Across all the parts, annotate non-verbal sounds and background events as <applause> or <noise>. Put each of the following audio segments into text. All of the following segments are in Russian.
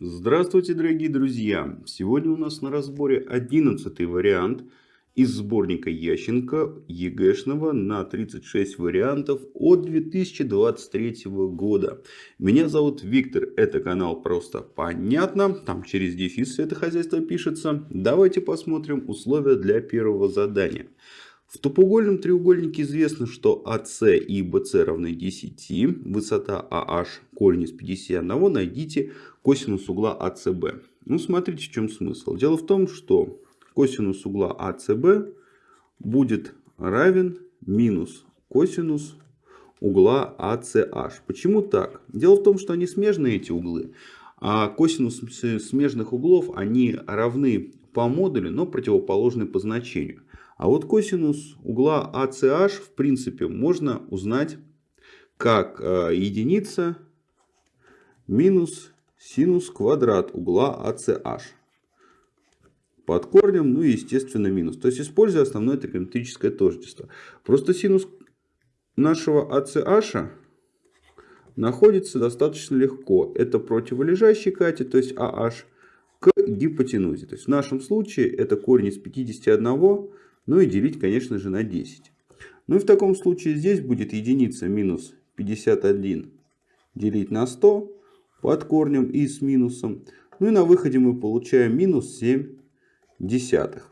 Здравствуйте, дорогие друзья! Сегодня у нас на разборе 11 вариант из сборника Ященко ЕГЭшного на 36 вариантов от 2023 года. Меня зовут Виктор, это канал Просто Понятно, там через дефис все это хозяйство пишется. Давайте посмотрим условия для первого задания. В тупоугольном треугольнике известно, что АС и БС равны 10. Высота AH корень из 51. Найдите косинус угла АСБ. Ну, смотрите, в чем смысл. Дело в том, что косинус угла АСБ будет равен минус косинус угла ACH. Почему так? Дело в том, что они смежные, эти углы. А косинусы смежных углов, они равны по модулю, но противоположны по значению. А вот косинус угла ACH в принципе можно узнать как э, единица минус синус квадрат угла ACH. Под корнем, ну и естественно минус. То есть используя основное тригонометрическое тождество. Просто синус нашего ACH находится достаточно легко. Это противолежащий катет, то есть AH, к гипотенузе. То есть в нашем случае это корень из 51 ну и делить, конечно же, на 10. Ну и в таком случае здесь будет единица минус 51 делить на 100 под корнем и с минусом. Ну и на выходе мы получаем минус 7 десятых.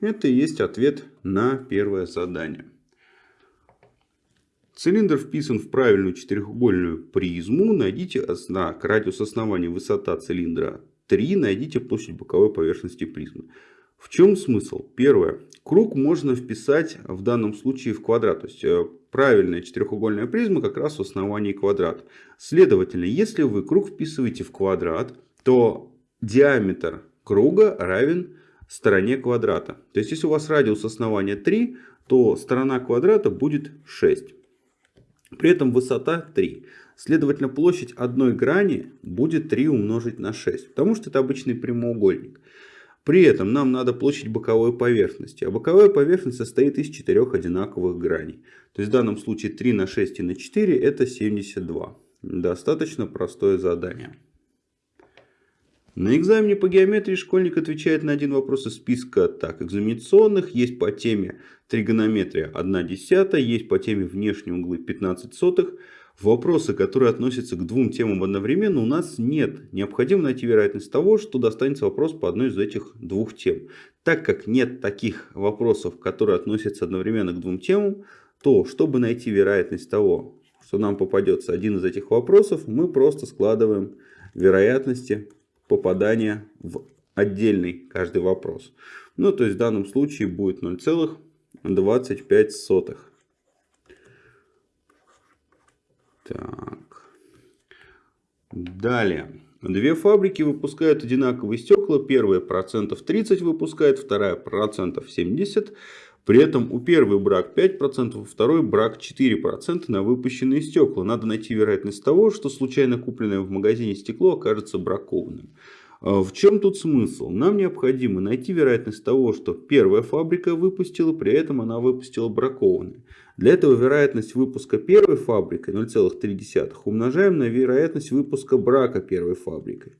Это и есть ответ на первое задание. Цилиндр вписан в правильную четырехугольную призму. Найдите знак радиус основания высота цилиндра 3. Найдите площадь боковой поверхности призмы. В чем смысл? Первое. Круг можно вписать в данном случае в квадрат. То есть э, правильная четырехугольная призма как раз в основании квадрат. Следовательно, если вы круг вписываете в квадрат, то диаметр круга равен стороне квадрата. То есть если у вас радиус основания 3, то сторона квадрата будет 6. При этом высота 3. Следовательно, площадь одной грани будет 3 умножить на 6. Потому что это обычный прямоугольник. При этом нам надо площадь боковой поверхности. А боковая поверхность состоит из четырех одинаковых граней. То есть в данном случае 3 на 6 и на 4 это 72. Достаточно простое задание. На экзамене по геометрии школьник отвечает на один вопрос из списка так, экзаменационных. Есть по теме тригонометрия 1 десятая, есть по теме внешние углы 15 сотых вопросы, которые относятся к двум темам одновременно, у нас нет. Необходимо найти вероятность того, что достанется вопрос по одной из этих двух тем. Так как нет таких вопросов, которые относятся одновременно к двум темам, то чтобы найти вероятность того, что нам попадется один из этих вопросов, мы просто складываем вероятности попадания в отдельный каждый вопрос. Ну, то есть в данном случае будет 0,25. Так. Далее. Две фабрики выпускают одинаковые стекла. Первая процентов 30 выпускает, вторая процентов 70. При этом у первой брак 5%, у второй брак 4% на выпущенные стекла. Надо найти вероятность того, что случайно купленное в магазине стекло окажется бракованным. А в чем тут смысл? Нам необходимо найти вероятность того, что первая фабрика выпустила, при этом она выпустила бракованные. Для этого вероятность выпуска первой фабрикой 0,3 умножаем на вероятность выпуска брака первой фабрикой.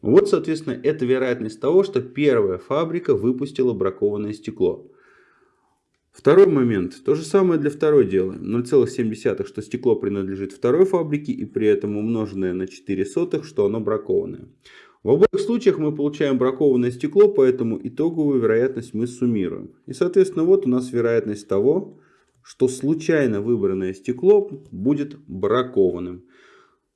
Вот, соответственно, это вероятность того, что первая фабрика выпустила бракованное стекло. Второй момент. То же самое для второй делаем. 0,7, что стекло принадлежит второй фабрике и при этом умноженное на 4 сотых, что оно бракованное. В обоих случаях мы получаем бракованное стекло, поэтому итоговую вероятность мы суммируем. И соответственно вот у нас вероятность того, что случайно выбранное стекло будет бракованным.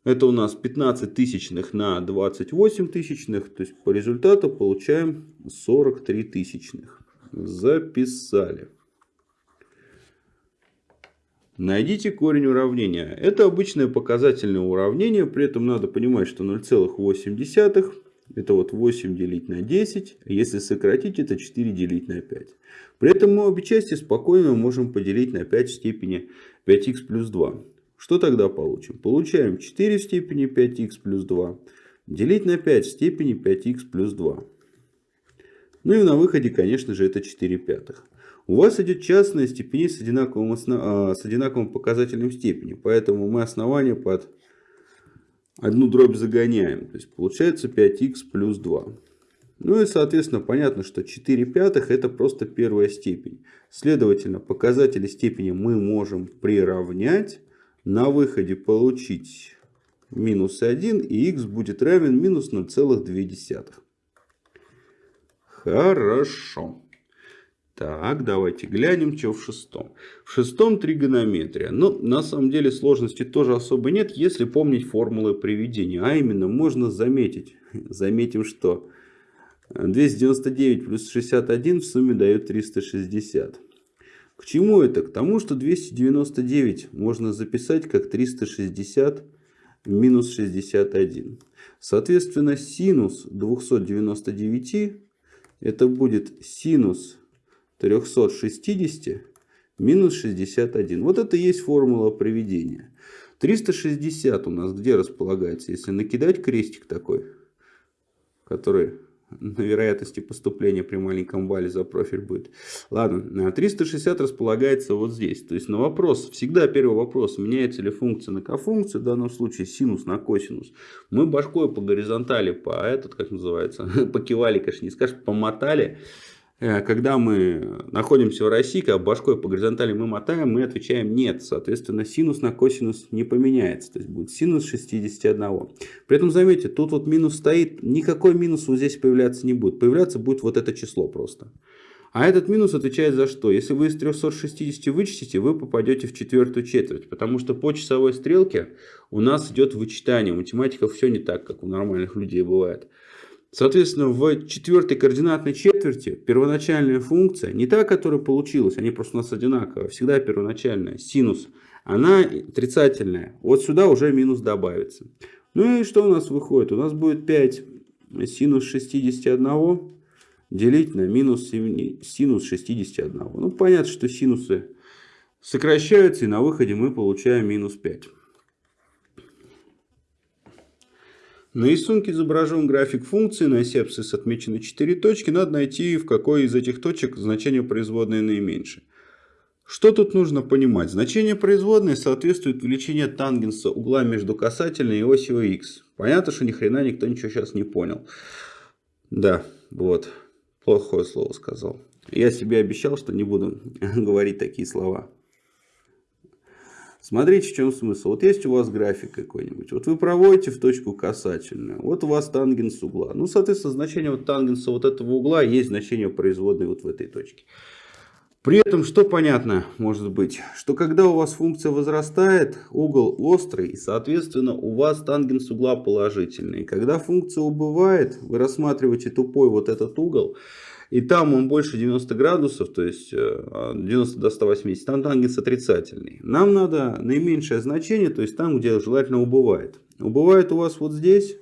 Это у нас 15 тысячных на 28 тысячных. То есть по результату получаем 43 тысячных. Записали. Найдите корень уравнения. Это обычное показательное уравнение, при этом надо понимать, что 0,8 это вот 8 делить на 10, а если сократить, это 4 делить на 5. При этом мы обе части спокойно можем поделить на 5 в степени 5х плюс 2. Что тогда получим? Получаем 4 в степени 5х плюс 2 делить на 5 в степени 5х плюс 2. Ну и на выходе, конечно же, это 4 пятых. У вас идет частная степень с одинаковым, основ... А, с одинаковым показателем степени. Поэтому мы основание под одну дробь загоняем. То есть получается 5х плюс 2. Ну и соответственно понятно, что 4 пятых это просто первая степень. Следовательно, показатели степени мы можем приравнять. На выходе получить минус 1 и х будет равен минус 0,2. Хорошо. Так, давайте глянем, что в шестом. В шестом тригонометрия. Ну, на самом деле сложности тоже особо нет, если помнить формулы приведения. А именно, можно заметить. <laughs> Заметим, что 299 плюс 61 в сумме дает 360. К чему это? К тому, что 299 можно записать как 360 минус 61. Соответственно, синус 299 это будет синус 360 минус 61. Вот это и есть формула приведения. 360 у нас где располагается? Если накидать крестик такой, который на вероятности поступления при маленьком бале за профиль будет. Ладно, 360 располагается вот здесь. То есть на вопрос, всегда первый вопрос, меняется ли функция на кофункцию, в данном случае синус на косинус. Мы башкой по горизонтали, по этот, как называется, <laughs> покивали, конечно, не скажешь, помотали. Э, когда мы находимся в России, когда башкой по горизонтали мы мотаем, мы отвечаем нет. Соответственно, синус на косинус не поменяется. То есть будет синус 61. При этом, заметьте, тут вот минус стоит, никакой минус вот здесь появляться не будет. Появляться будет вот это число просто. А этот минус отвечает за что? Если вы из 360 вычтите, вы попадете в четвертую четверть. Потому что по часовой стрелке у нас идет вычитание. У математиков все не так, как у нормальных людей бывает. Соответственно, в четвертой координатной четверти первоначальная функция, не та, которая получилась, они просто у нас одинаковые, всегда первоначальная, синус, она отрицательная. Вот сюда уже минус добавится. Ну и что у нас выходит? У нас будет 5 синус 61 делить на минус синус 61. Ну, понятно, что синусы сокращаются, и на выходе мы получаем минус 5. На рисунке изображен график функции, на оси абсцисс отмечены 4 точки. Надо найти, в какой из этих точек значение производной наименьшее. Что тут нужно понимать? Значение производной соответствует величине тангенса угла между касательной и осью х. Понятно, что ни хрена никто ничего сейчас не понял. Да, вот. Плохое слово сказал. Я себе обещал, что не буду <laughs> говорить такие слова. Смотрите, в чем смысл. Вот есть у вас график какой-нибудь. Вот вы проводите в точку касательную. Вот у вас тангенс угла. Ну, соответственно, значение вот тангенса вот этого угла есть значение производной вот в этой точке. При этом, что понятно может быть, что когда у вас функция возрастает, угол острый, и, соответственно, у вас тангенс угла положительный. Когда функция убывает, вы рассматриваете тупой вот этот угол, и там он больше 90 градусов, то есть 90 э, до 180, там тангенс отрицательный. Нам надо наименьшее значение, то есть там, где желательно убывает. Убывает у вас вот здесь,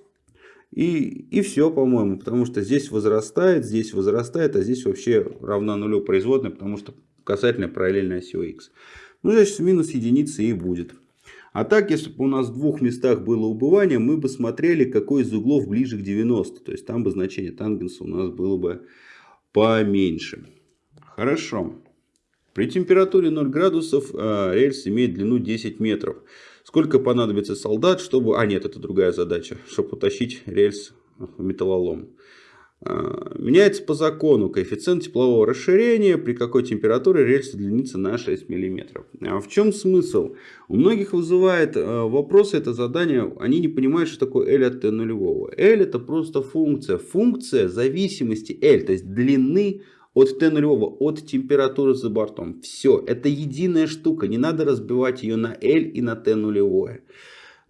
и, и все, по-моему, потому что здесь возрастает, здесь возрастает, а здесь вообще равна нулю производная, потому что касательно параллельной оси x. Ну, значит, минус единицы и будет. А так, если бы у нас в двух местах было убывание, мы бы смотрели, какой из углов ближе к 90. То есть, там бы значение тангенса у нас было бы поменьше. Хорошо. При температуре 0 градусов э, рельс имеет длину 10 метров. Сколько понадобится солдат, чтобы... А, нет, это другая задача. Чтобы утащить рельс в металлолом. Э, меняется по закону коэффициент теплового расширения, при какой температуре рельс удлинится на 6 мм. А в чем смысл? У многих вызывает э, вопросы это задание, они не понимают, что такое L от T нулевого. L это просто функция. Функция зависимости L, то есть длины от Т нулевого, от температуры за бортом. Все, это единая штука, не надо разбивать ее на L и на Т нулевое.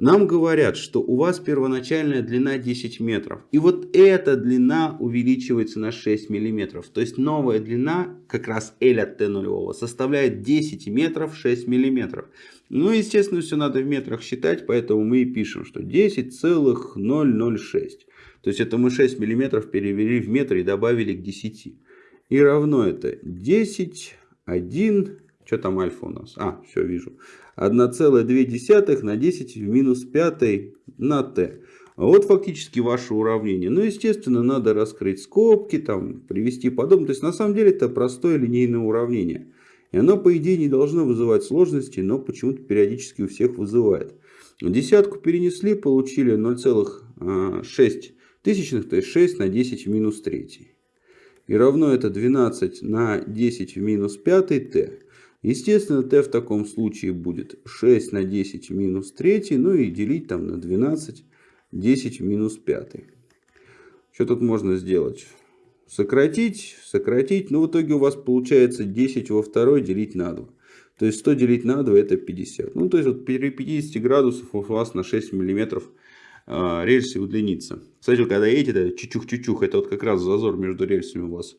Нам говорят, что у вас первоначальная длина 10 метров. И вот эта длина увеличивается на 6 миллиметров. То есть новая длина, как раз L от T нулевого, составляет 10 метров 6 миллиметров. Ну, естественно, все надо в метрах считать, поэтому мы и пишем, что 10,006. То есть это мы 6 миллиметров перевели в метр и добавили к 10. И равно это 10, 1, что там альфа у нас? А, все вижу. 1,2 на 10 в минус 5 на t. Вот фактически ваше уравнение. Ну, естественно, надо раскрыть скобки, там, привести подобное. То есть, на самом деле, это простое линейное уравнение. И оно, по идее, не должно вызывать сложности, но почему-то периодически у всех вызывает. Десятку перенесли, получили 0,6 тысячных, то есть 6 на 10 в минус 3. И равно это 12 на 10 в минус 5 t. Естественно, t в таком случае будет 6 на 10 в минус 3, ну и делить там на 12, 10 в минус 5. Что тут можно сделать? Сократить, сократить, но в итоге у вас получается 10 во второй делить на 2. То есть 100 делить на 2 это 50. Ну, то есть вот при 50 градусов у вас на 6 миллиметров э, рельсы удлинится. Кстати, когда едете, чучух-чучух, это вот как раз зазор между рельсами у вас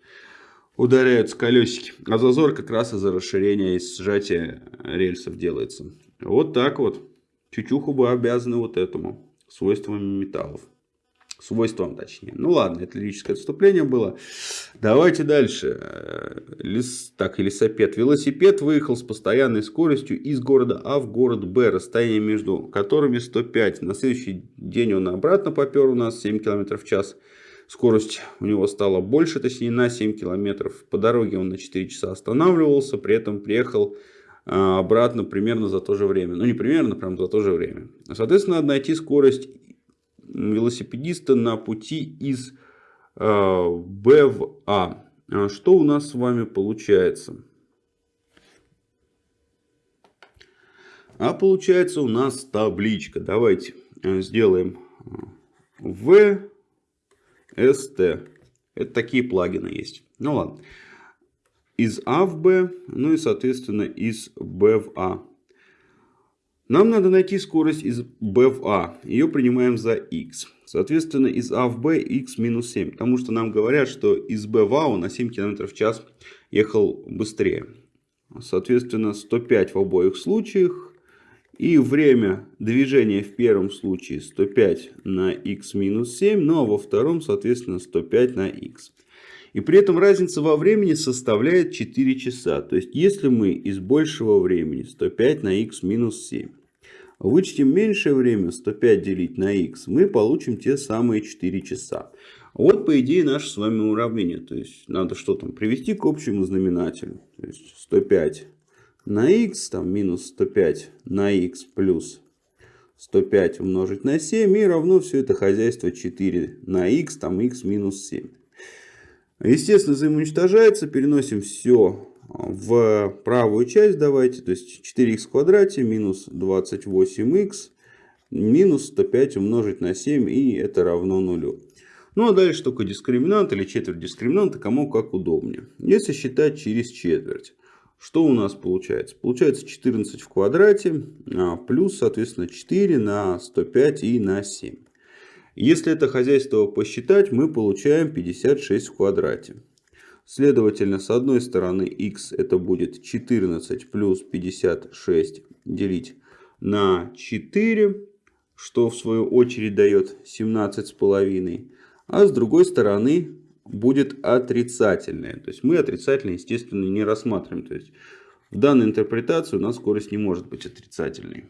ударяются колесики. А зазор как раз из-за расширения и сжатия рельсов делается. Вот так вот. Чучуху бы обязаны вот этому свойствам металлов свойствам точнее. Ну ладно, это лирическое отступление было. Давайте дальше. Э, лес, так, лесопед. Велосипед выехал с постоянной скоростью из города А в город Б, расстояние между которыми 105. На следующий день он обратно попер у нас 7 км в час. Скорость у него стала больше, точнее на 7 км. По дороге он на 4 часа останавливался, при этом приехал э, обратно примерно за то же время. Ну, не примерно, прям за то же время. Соответственно, надо найти скорость велосипедиста на пути из э, Б в А. а. Что у нас с вами получается? А получается у нас табличка. Давайте э, сделаем В, СТ. Это такие плагины есть. Ну ладно. Из А в Б, ну и соответственно из Б в А. Нам надо найти скорость из b в a. Ее принимаем за x. Соответственно, из a в b x минус 7. Потому что нам говорят, что из b в a он на 7 км в час ехал быстрее. Соответственно, 105 в обоих случаях. И время движения в первом случае 105 на x минус 7. Ну а во втором, соответственно, 105 на x. И при этом разница во времени составляет 4 часа. То есть, если мы из большего времени 105 на x минус 7 вычтем меньшее время 105 делить на x, мы получим те самые 4 часа. Вот, по идее, наше с вами уравнение. То есть, надо что там привести к общему знаменателю. То есть, 105 на x, там минус 105 на x плюс 105 умножить на 7 и равно все это хозяйство 4 на x, там x минус 7. Естественно, взаимоуничтожается. Переносим все в правую часть. Давайте. То есть 4х в квадрате минус 28х минус 105 умножить на 7. И это равно нулю. Ну а дальше только дискриминант или четверть дискриминанта, кому как удобнее. Если считать через четверть. Что у нас получается? Получается 14 в квадрате а, плюс, соответственно, 4 на 105 и на 7. Если это хозяйство посчитать, мы получаем 56 в квадрате. Следовательно, с одной стороны x это будет 14 плюс 56 делить на 4, что в свою очередь дает 17,5. А с другой стороны будет отрицательное. То есть мы отрицательное, естественно, не рассматриваем. То есть в данной интерпретации у нас скорость не может быть отрицательной.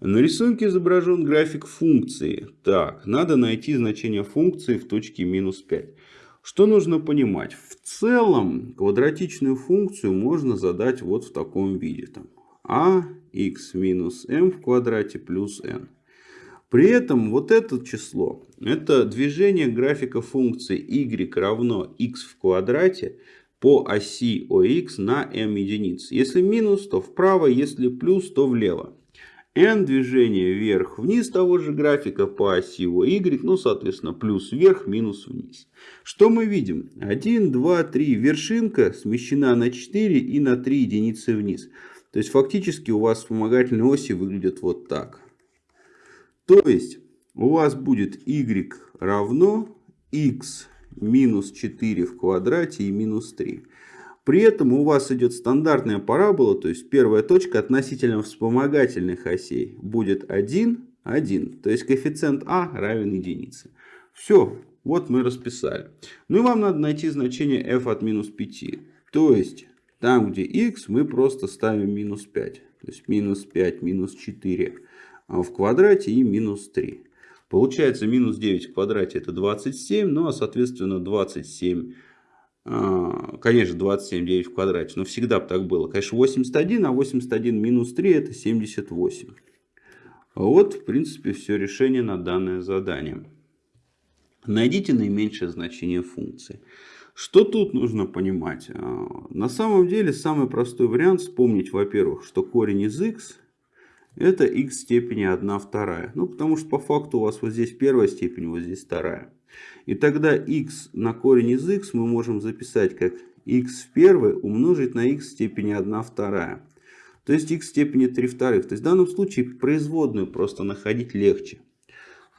На рисунке изображен график функции. Так, надо найти значение функции в точке минус 5. Что нужно понимать? В целом квадратичную функцию можно задать вот в таком виде. Там, а x минус m в квадрате плюс n. При этом вот это число, это движение графика функции y равно x в квадрате по оси ОХ на m единиц. Если минус, то вправо, если плюс, то влево n движение вверх-вниз того же графика по оси y, ну, соответственно, плюс вверх, минус вниз. Что мы видим? 1, 2, 3. Вершинка смещена на 4 и на 3 единицы вниз. То есть, фактически у вас вспомогательные оси выглядят вот так. То есть, у вас будет y равно x минус 4 в квадрате и минус 3. При этом у вас идет стандартная парабола, то есть первая точка относительно вспомогательных осей будет 1, 1. То есть коэффициент а равен единице. Все, вот мы расписали. Ну и вам надо найти значение f от минус 5. То есть там, где x, мы просто ставим минус 5. То есть минус 5, минус 4 в квадрате и минус 3. Получается минус 9 в квадрате это 27, ну а соответственно 27 а, конечно, 27,9 в квадрате, но всегда бы так было. Конечно, 81, а 81 минус 3 это 78. Вот, в принципе, все решение на данное задание. Найдите наименьшее значение функции. Что тут нужно понимать? А, на самом деле, самый простой вариант вспомнить, во-первых, что корень из x это x в степени 1 вторая. Ну, потому что по факту у вас вот здесь первая степень, вот здесь вторая. И тогда x на корень из x мы можем записать как x в первой умножить на x в степени 1 вторая. То есть x в степени 3 вторых. То есть в данном случае производную просто находить легче.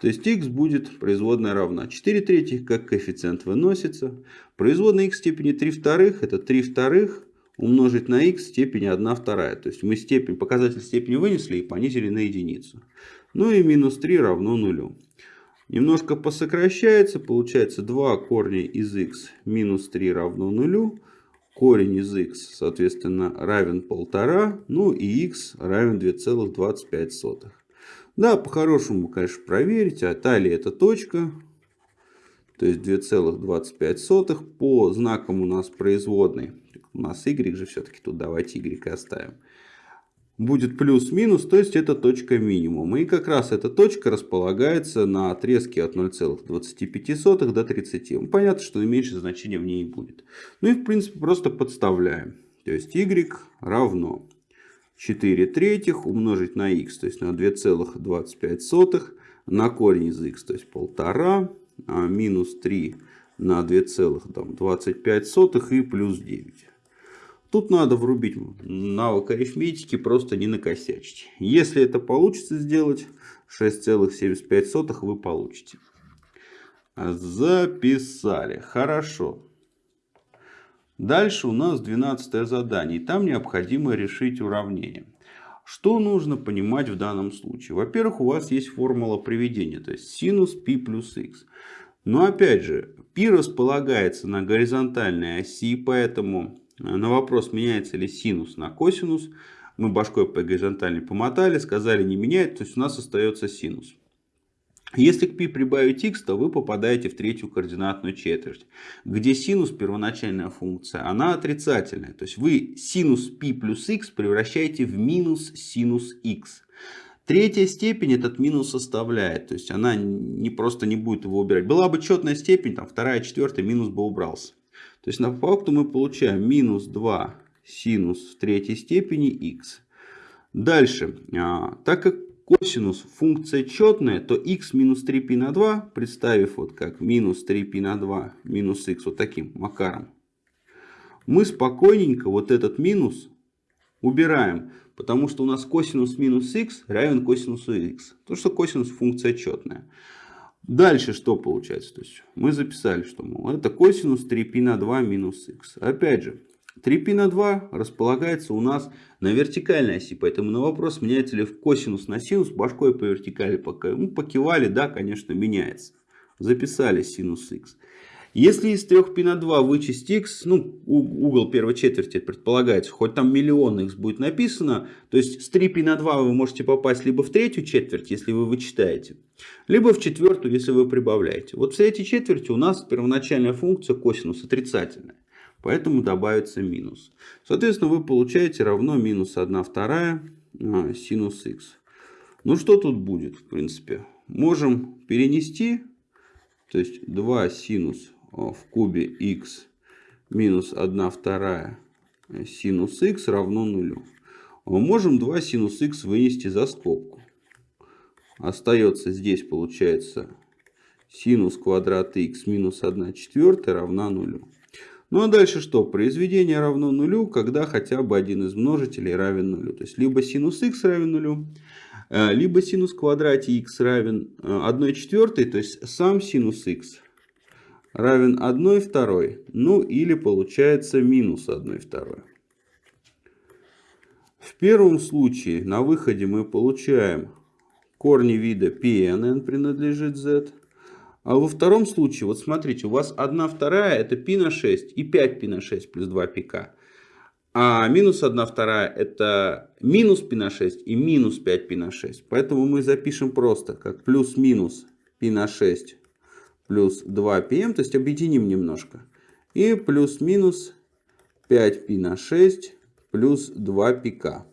То есть x будет производная равна 4 третьих, как коэффициент выносится. Производная x в степени 3 вторых это 3 вторых умножить на x в степени 1 вторая. То есть мы степень, показатель степени вынесли и понизили на единицу. Ну и минус 3 равно нулю. Немножко посокращается, получается 2 корня из x минус 3 равно нулю. Корень из x, соответственно, равен 1,5. Ну и x равен 2,25. Да, по-хорошему, конечно, проверить. А талия это точка. То есть 2,25. По знакам у нас производной. У нас y же все-таки тут давайте y оставим. Будет плюс-минус, то есть это точка минимума. И как раз эта точка располагается на отрезке от 0,25 до 30. Ну, понятно, что меньше значения в ней будет. Ну и в принципе просто подставляем. То есть y равно 4 третьих умножить на x, то есть на 2,25 на корень из x, то есть 1,5 а минус 3 на 2,25 и плюс 9. Тут надо врубить навык арифметики, просто не накосячить. Если это получится сделать, 6,75 вы получите. Записали. Хорошо. Дальше у нас 12 задание. И там необходимо решить уравнение. Что нужно понимать в данном случае? Во-первых, у вас есть формула приведения, то есть синус π плюс х. Но опять же, π располагается на горизонтальной оси, поэтому на вопрос, меняется ли синус на косинус, мы башкой по горизонтали помотали, сказали не меняет, то есть у нас остается синус. Если к π прибавить x, то вы попадаете в третью координатную четверть, где синус, первоначальная функция, она отрицательная. То есть вы синус π плюс x превращаете в минус синус x. Третья степень этот минус составляет, то есть она не просто не будет его убирать. Была бы четная степень, там вторая, четвертая, минус бы убрался. То есть на факту мы получаем минус 2 синус в третьей степени x. Дальше, а, так как косинус функция четная, то x минус 3π на 2, представив вот как минус 3π на 2 минус x вот таким макаром, мы спокойненько вот этот минус убираем, потому что у нас косинус минус x равен косинусу x. То, что косинус функция четная. Дальше что получается? То есть мы записали, что мол, это косинус 3π на 2 минус x. Опять же, 3π на 2 располагается у нас на вертикальной оси. Поэтому на вопрос, меняется ли в косинус на синус, башкой по вертикали пока. Ну, покивали, да, конечно, меняется. Записали синус х. Если из 3π на 2 вычесть x, ну, угол первой четверти предполагается, хоть там миллион x будет написано, то есть с 3π на 2 вы можете попасть либо в третью четверть, если вы вычитаете, либо в четвертую, если вы прибавляете. Вот в третьей четверти у нас первоначальная функция косинус отрицательная. Поэтому добавится минус. Соответственно, вы получаете равно минус 1 вторая а, синус х. Ну, что тут будет, в принципе? Можем перенести. То есть 2 синус в кубе х минус 1 вторая синус х равно нулю. Мы можем 2 синус х вынести за скобку. Остается здесь, получается, синус квадрата х минус 1 четвертая равна нулю. Ну а дальше что? Произведение равно нулю, когда хотя бы один из множителей равен нулю. То есть либо синус х равен нулю, э, либо синус квадрате х равен 1 э, четвертой, то есть сам синус х равен 1 второй. Ну или получается минус 1 второй. В первом случае на выходе мы получаем корни вида Pn принадлежит z. А во втором случае, вот смотрите, у вас 1 вторая это π на 6 и 5 π на 6 плюс 2 пика. А минус 1 вторая это минус π на 6 и минус 5 π на 6. Поэтому мы запишем просто как плюс-минус π на 6 плюс 2 pm, то есть объединим немножко. И плюс-минус 5 π на 6 плюс 2 пика.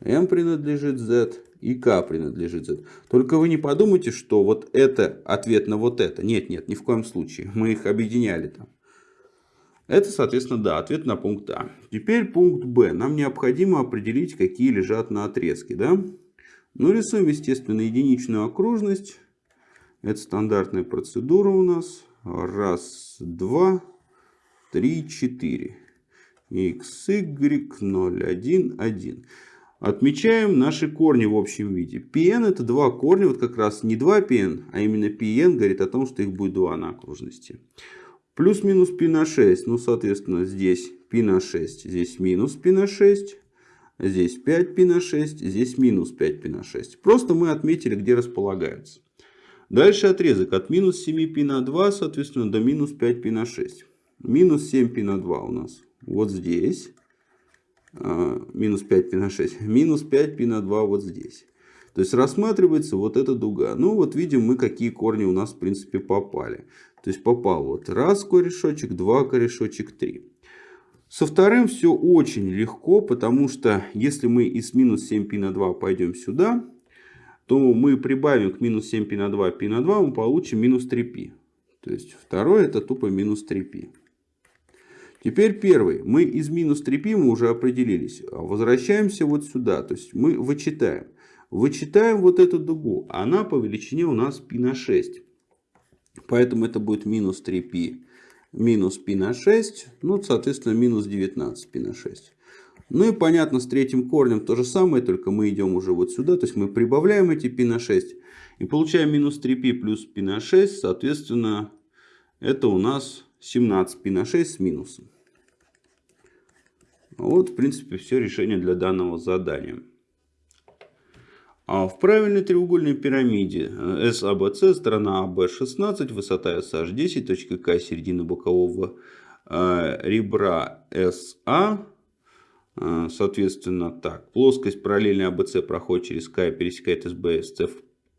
m принадлежит z и К принадлежит Z. Только вы не подумайте, что вот это ответ на вот это. Нет, нет, ни в коем случае. Мы их объединяли там. Это, соответственно, да, ответ на пункт А. Теперь пункт Б. Нам необходимо определить, какие лежат на отрезке. Да? Ну, рисуем, естественно, единичную окружность. Это стандартная процедура у нас. Раз, два, три, четыре. x, y, 0, 1, 1. Отмечаем наши корни в общем виде. Pn это два корня, вот как раз не 2 pn, а именно pn говорит о том, что их будет 2 на окружности. Плюс-минус π на 6, ну соответственно здесь π на 6, здесь минус π на 6, здесь 5 π на 6, здесь минус 5 π на 6. Просто мы отметили, где располагаются. Дальше отрезок от минус 7 π на 2, соответственно, до минус 5 π на 6. Минус 7 π на 2 у нас вот здесь. А, минус 5 π на 6, минус 5 π на 2 вот здесь. То есть рассматривается вот эта дуга. Ну вот видим мы, какие корни у нас в принципе попали. То есть попал вот раз корешочек, два корешочек, три. Со вторым все очень легко, потому что если мы из минус 7 π на 2 пойдем сюда, то мы прибавим к минус 7 π на 2 π на 2, мы получим минус 3 π. То есть второй это тупо минус 3 π. Теперь первый. Мы из минус 3π мы уже определились. Возвращаемся вот сюда. То есть мы вычитаем. Вычитаем вот эту дугу. Она по величине у нас π на 6. Поэтому это будет минус 3π минус π на 6. Ну, соответственно, минус 19 π на 6. Ну и понятно, с третьим корнем то же самое, только мы идем уже вот сюда. То есть мы прибавляем эти π на 6. И получаем минус 3π плюс π на 6. Соответственно, это у нас 17 π на 6 с минусом. Вот, в принципе, все решение для данного задания. А в правильной треугольной пирамиде SABC, сторона AB 16, высота SH 10, точка К, середина бокового э, ребра SA. Э, соответственно, так, плоскость параллельной ABC проходит через К и пересекает SB, SC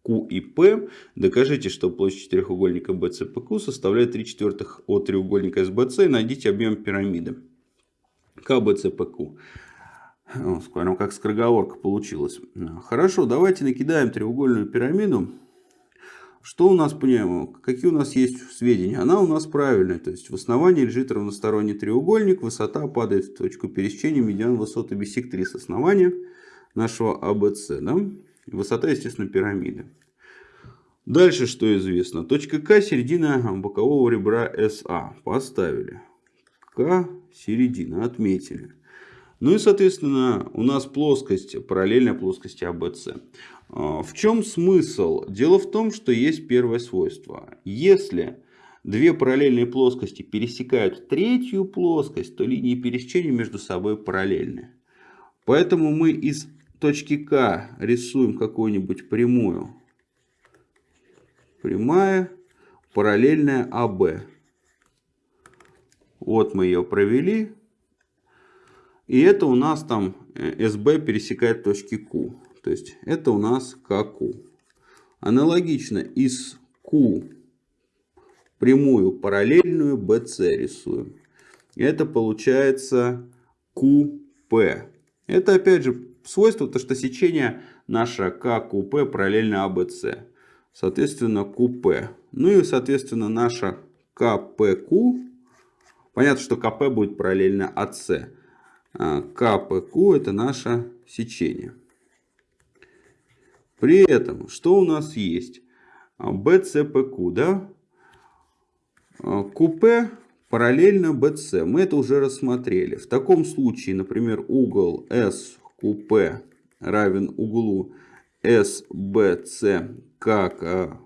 Q и P. Докажите, что площадь треугольника BCPQ составляет 3 четвертых от треугольника SBC найдите объем пирамиды. КБЦПQ. Прям как скороговорка получилась. Хорошо, давайте накидаем треугольную пирамиду. Что у нас, понимаем, какие у нас есть сведения? Она у нас правильная. То есть в основании лежит равносторонний треугольник. Высота падает в точку пересечения медиан высоты бисектрисы основания нашего АБЦ. Да? Высота, естественно, пирамиды. Дальше что известно? Точка К середина бокового ребра СА. Поставили. К середина отметили. Ну и, соответственно, у нас плоскость параллельная плоскости АБЦ. В чем смысл? Дело в том, что есть первое свойство. Если две параллельные плоскости пересекают третью плоскость, то линии пересечения между собой параллельны. Поэтому мы из точки К рисуем какую-нибудь прямую. Прямая параллельная АБ. Вот мы ее провели. И это у нас там СБ пересекает точки Q. То есть это у нас КQ. Аналогично из Q прямую параллельную BC рисуем. Это получается QP. Это опять же свойство, то что сечение наше КQP параллельно ABC. Соответственно QP. Ну и соответственно наша КПQ Понятно, что КП будет параллельно АС. КПК это наше сечение. При этом, что у нас есть? БЦПК, да? КП параллельно БЦ. Мы это уже рассмотрели. В таком случае, например, угол СКП равен углу СБЦ как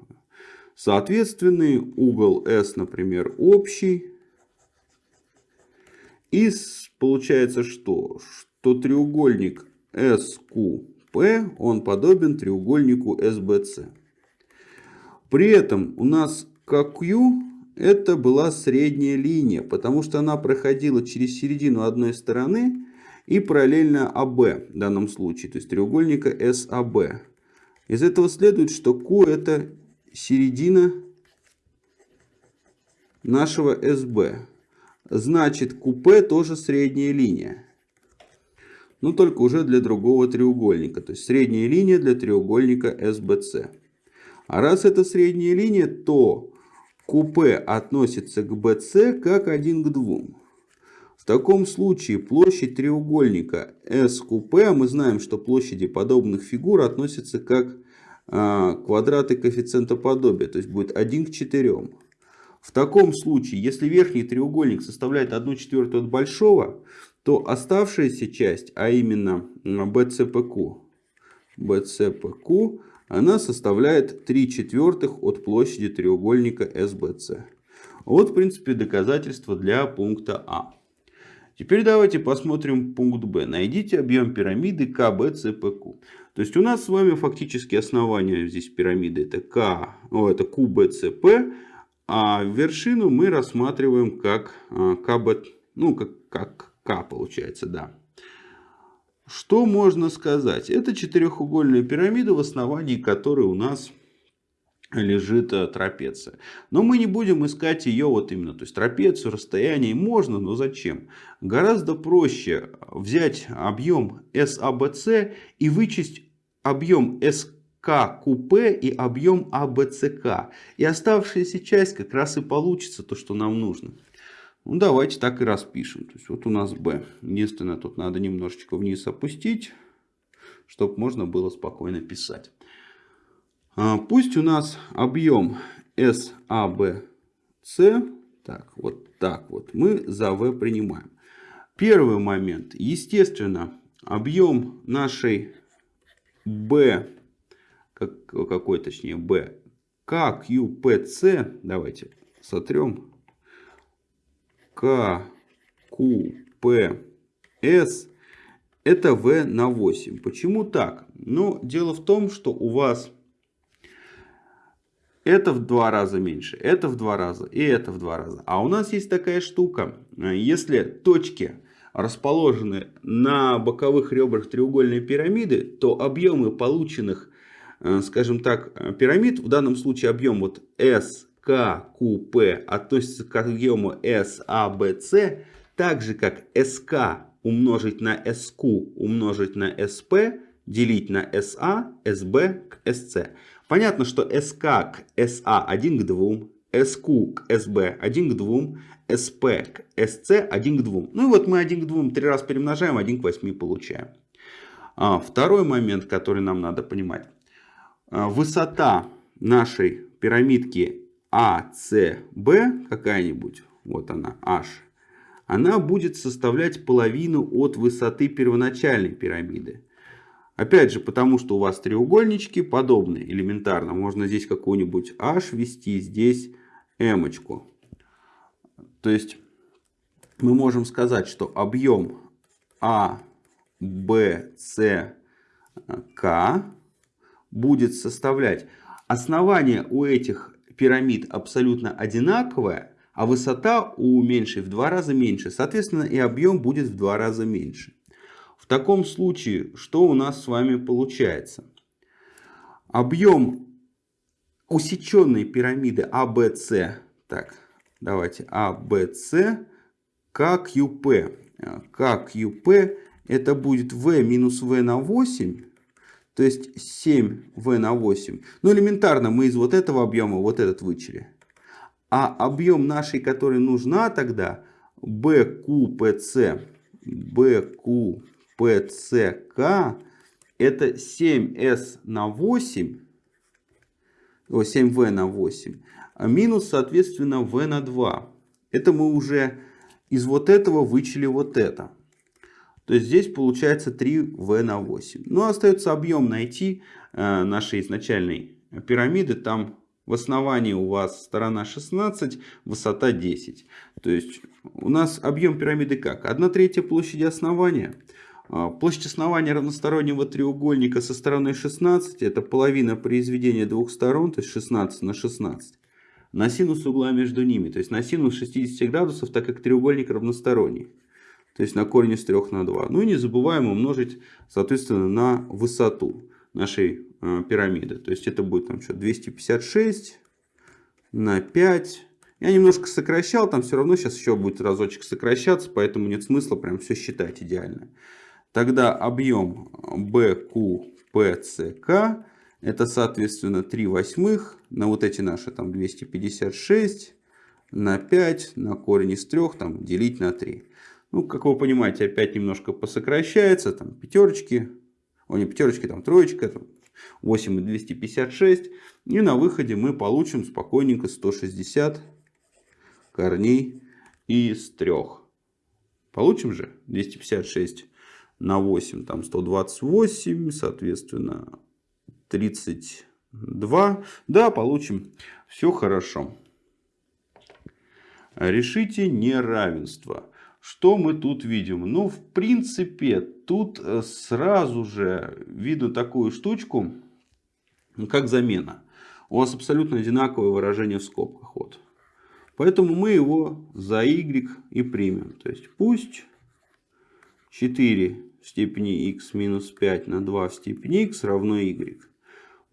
соответственный. Угол С, например, общий. И получается что? Что треугольник Он подобен треугольнику SBC. При этом у нас KQ это была средняя линия, потому что она проходила через середину одной стороны и параллельно АБ в данном случае, то есть треугольника SAB. Из этого следует, что Q это середина нашего SB. Значит, купе тоже средняя линия. Но только уже для другого треугольника. То есть средняя линия для треугольника SBC. А раз это средняя линия, то QP относится к BC как 1 к 2. В таком случае площадь треугольника SQP, а мы знаем, что площади подобных фигур относятся как а, квадраты коэффициента подобия, то есть будет 1 к 4. В таком случае, если верхний треугольник составляет 1 четвертую от большого, то оставшаяся часть, а именно BCPQ, BCPQ она составляет 3 четвертых от площади треугольника SBC. Вот, в принципе, доказательство для пункта А. Теперь давайте посмотрим пункт Б. Найдите объем пирамиды КБЦПК. То есть у нас с вами фактически основание здесь пирамиды это К, о, это КБЦП, а вершину мы рассматриваем как а, КБ, ну как, как К получается, да. Что можно сказать? Это четырехугольная пирамида, в основании которой у нас лежит э, трапеция. Но мы не будем искать ее вот именно. То есть трапецию, расстояние можно, но зачем? Гораздо проще взять объем SABC и вычесть объем SKQP и объем ABCK. И оставшаяся часть как раз и получится то, что нам нужно. Ну, давайте так и распишем. То есть, вот у нас B. Единственное, тут надо немножечко вниз опустить, чтобы можно было спокойно писать. А, пусть у нас объем SABC, так, вот так вот, мы за V принимаем. Первый момент. Естественно, объем нашей B, как, какой точнее B, KQPC, давайте сотрем К, Q, П, С это V на 8. Почему так? Ну, дело в том, что у вас это в два раза меньше, это в два раза и это в два раза. А у нас есть такая штука. Если точки расположены на боковых ребрах треугольной пирамиды, то объемы полученных, э, скажем так, пирамид, в данном случае объем вот S, КQP относится к объему SABC, так же как SK умножить на SQ умножить на SP, делить на SA, SB к SC. Понятно, что SK к SA 1 к 2, SQ к SB 1 к 2, SP к SC 1 к 2. Ну и вот мы 1 к 2 три раз перемножаем, 1 к 8 получаем. А, второй момент, который нам надо понимать. А, высота нашей пирамидки ACB какая-нибудь, вот она, H, она будет составлять половину от высоты первоначальной пирамиды. Опять же, потому что у вас треугольнички подобные, элементарно. Можно здесь какую-нибудь h ввести, здесь m. -очку. То есть, мы можем сказать, что объем А, Б, С, К будет составлять... Основание у этих пирамид абсолютно одинаковое, а высота у меньшей в два раза меньше. Соответственно, и объем будет в два раза меньше. В таком случае, что у нас с вами получается? Объем усеченной пирамиды ABC, так, давайте, ABC, QP. QP это будет V минус V на 8, то есть 7V на 8. Ну, элементарно, мы из вот этого объема вот этот вычли. А объем нашей, который нужна тогда, BQPC, BQ PCK это 7S на 8, о, 7V на 8, а минус, соответственно, V на 2. Это мы уже из вот этого вычли вот это. То здесь получается 3V на 8. Ну, остается объем найти э, нашей изначальной пирамиды. Там в основании у вас сторона 16, высота 10. То есть у нас объем пирамиды как? 1 третья площади основания а, площадь основания равностороннего треугольника со стороной 16 это половина произведения двух сторон, то есть 16 на 16, на синус угла между ними, то есть на синус 60 градусов, так как треугольник равносторонний. То есть на корень из 3 на 2. Ну и не забываем умножить, соответственно, на высоту нашей э, пирамиды. То есть это будет там что, 256 на 5. Я немножко сокращал, там все равно сейчас еще будет разочек сокращаться, поэтому нет смысла прям все считать идеально. Тогда объем BQPCK это соответственно 3 восьмых на вот эти наши там 256 на 5 на корень из 3 там делить на 3. Ну, как вы понимаете, опять немножко посокращается. Там пятерочки, о не пятерочки, там троечка, там 8 и 256. И на выходе мы получим спокойненько 160 корней из 3. Получим же 256 на 8, там 128, соответственно 32. Да, получим. Все хорошо. Решите неравенство. Что мы тут видим? Ну, в принципе, тут э, сразу же видно такую штучку, как замена. У вас абсолютно одинаковое выражение в скобках. Вот. Поэтому мы его за y и примем. То есть пусть 4 в степени x минус 5 на 2 в степени x равно y.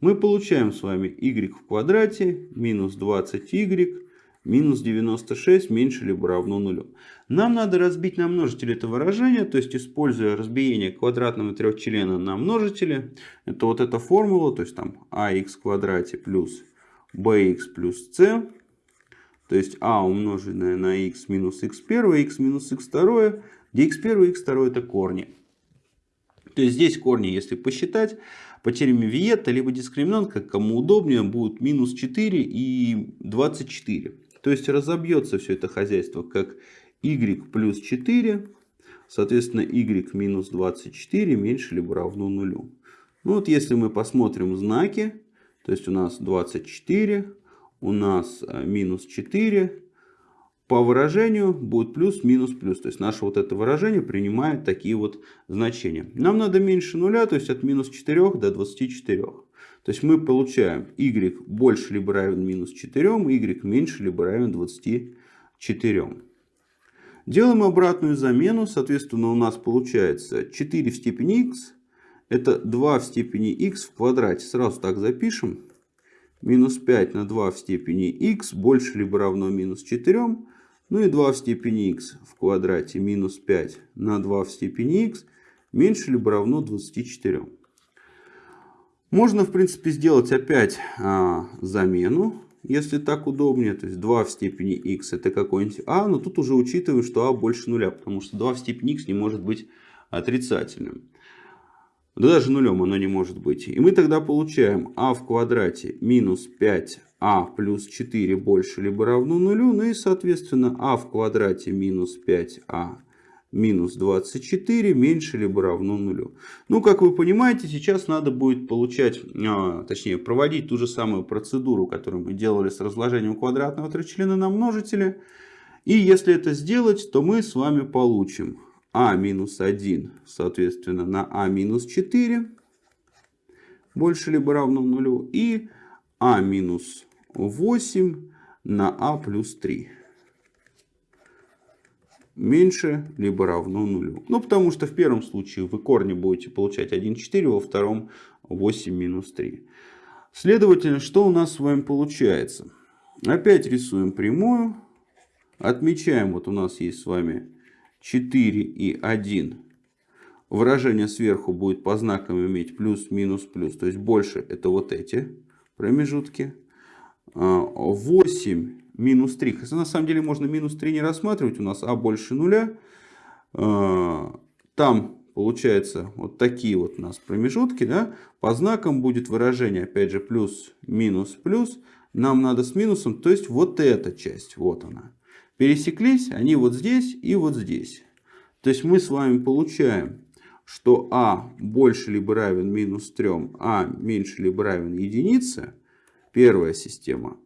Мы получаем с вами y в квадрате минус 20y минус 96 меньше либо равно нулю. Нам надо разбить на множители это выражение, то есть используя разбиение квадратного трехчлена на множители. Это вот эта формула, то есть там ax в квадрате плюс bx плюс c. То есть а умноженное на x минус x1, x минус x2, где x1 и x2 это корни. То есть здесь корни, если посчитать, по теореме Виетта, либо дискриминант, как кому удобнее, будут минус 4 и 24. То есть разобьется все это хозяйство как y плюс 4, соответственно y минус 24 меньше либо равно нулю. Ну вот если мы посмотрим знаки, то есть у нас 24, у нас э, минус 4, по выражению будет плюс, минус, плюс. То есть наше вот это выражение принимает такие вот значения. Нам надо меньше нуля, то есть от минус 4 до 24. То есть мы получаем y больше либо равен минус 4, y меньше либо равен 24. Делаем обратную замену. Соответственно, у нас получается 4 в степени x. Это 2 в степени x в квадрате. Сразу так запишем. Минус 5 на 2 в степени x больше либо равно минус 4. Ну и 2 в степени x в квадрате минус 5 на 2 в степени x меньше либо равно 24. Можно, в принципе, сделать опять а, замену, если так удобнее. То есть 2 в степени x это какой-нибудь а, но тут уже учитываю, что а больше нуля, потому что 2 в степени x не может быть отрицательным. Да даже нулем оно не может быть. И мы тогда получаем а в квадрате минус 5а плюс 4 больше либо равно нулю. Ну и соответственно а в квадрате минус 5а минус 24 меньше либо равно нулю. Ну, как вы понимаете, сейчас надо будет получать, а, точнее, проводить ту же самую процедуру, которую мы делали с разложением квадратного тричлена на множители. И если это сделать, то мы с вами получим а минус 1, соответственно, на а минус 4 больше либо равно нулю. И а минус 8 на а плюс 3 меньше либо равно нулю. Ну, потому что в первом случае вы корни будете получать 1,4, во втором 8 минус 3. Следовательно, что у нас с вами получается? Опять рисуем прямую. Отмечаем, вот у нас есть с вами 4 и 1. Выражение сверху будет по знакам иметь плюс, минус, плюс. То есть больше это вот эти промежутки. 8 минус 3. Хотя на самом деле можно минус 3 не рассматривать. У нас а больше нуля. А, там получается вот такие вот у нас промежутки. Да? По знакам будет выражение опять же плюс, минус, плюс. Нам надо с минусом, то есть вот эта часть, вот она. Пересеклись они вот здесь и вот здесь. То есть мы с вами получаем, что а больше либо равен минус 3, а меньше либо равен единице. Первая система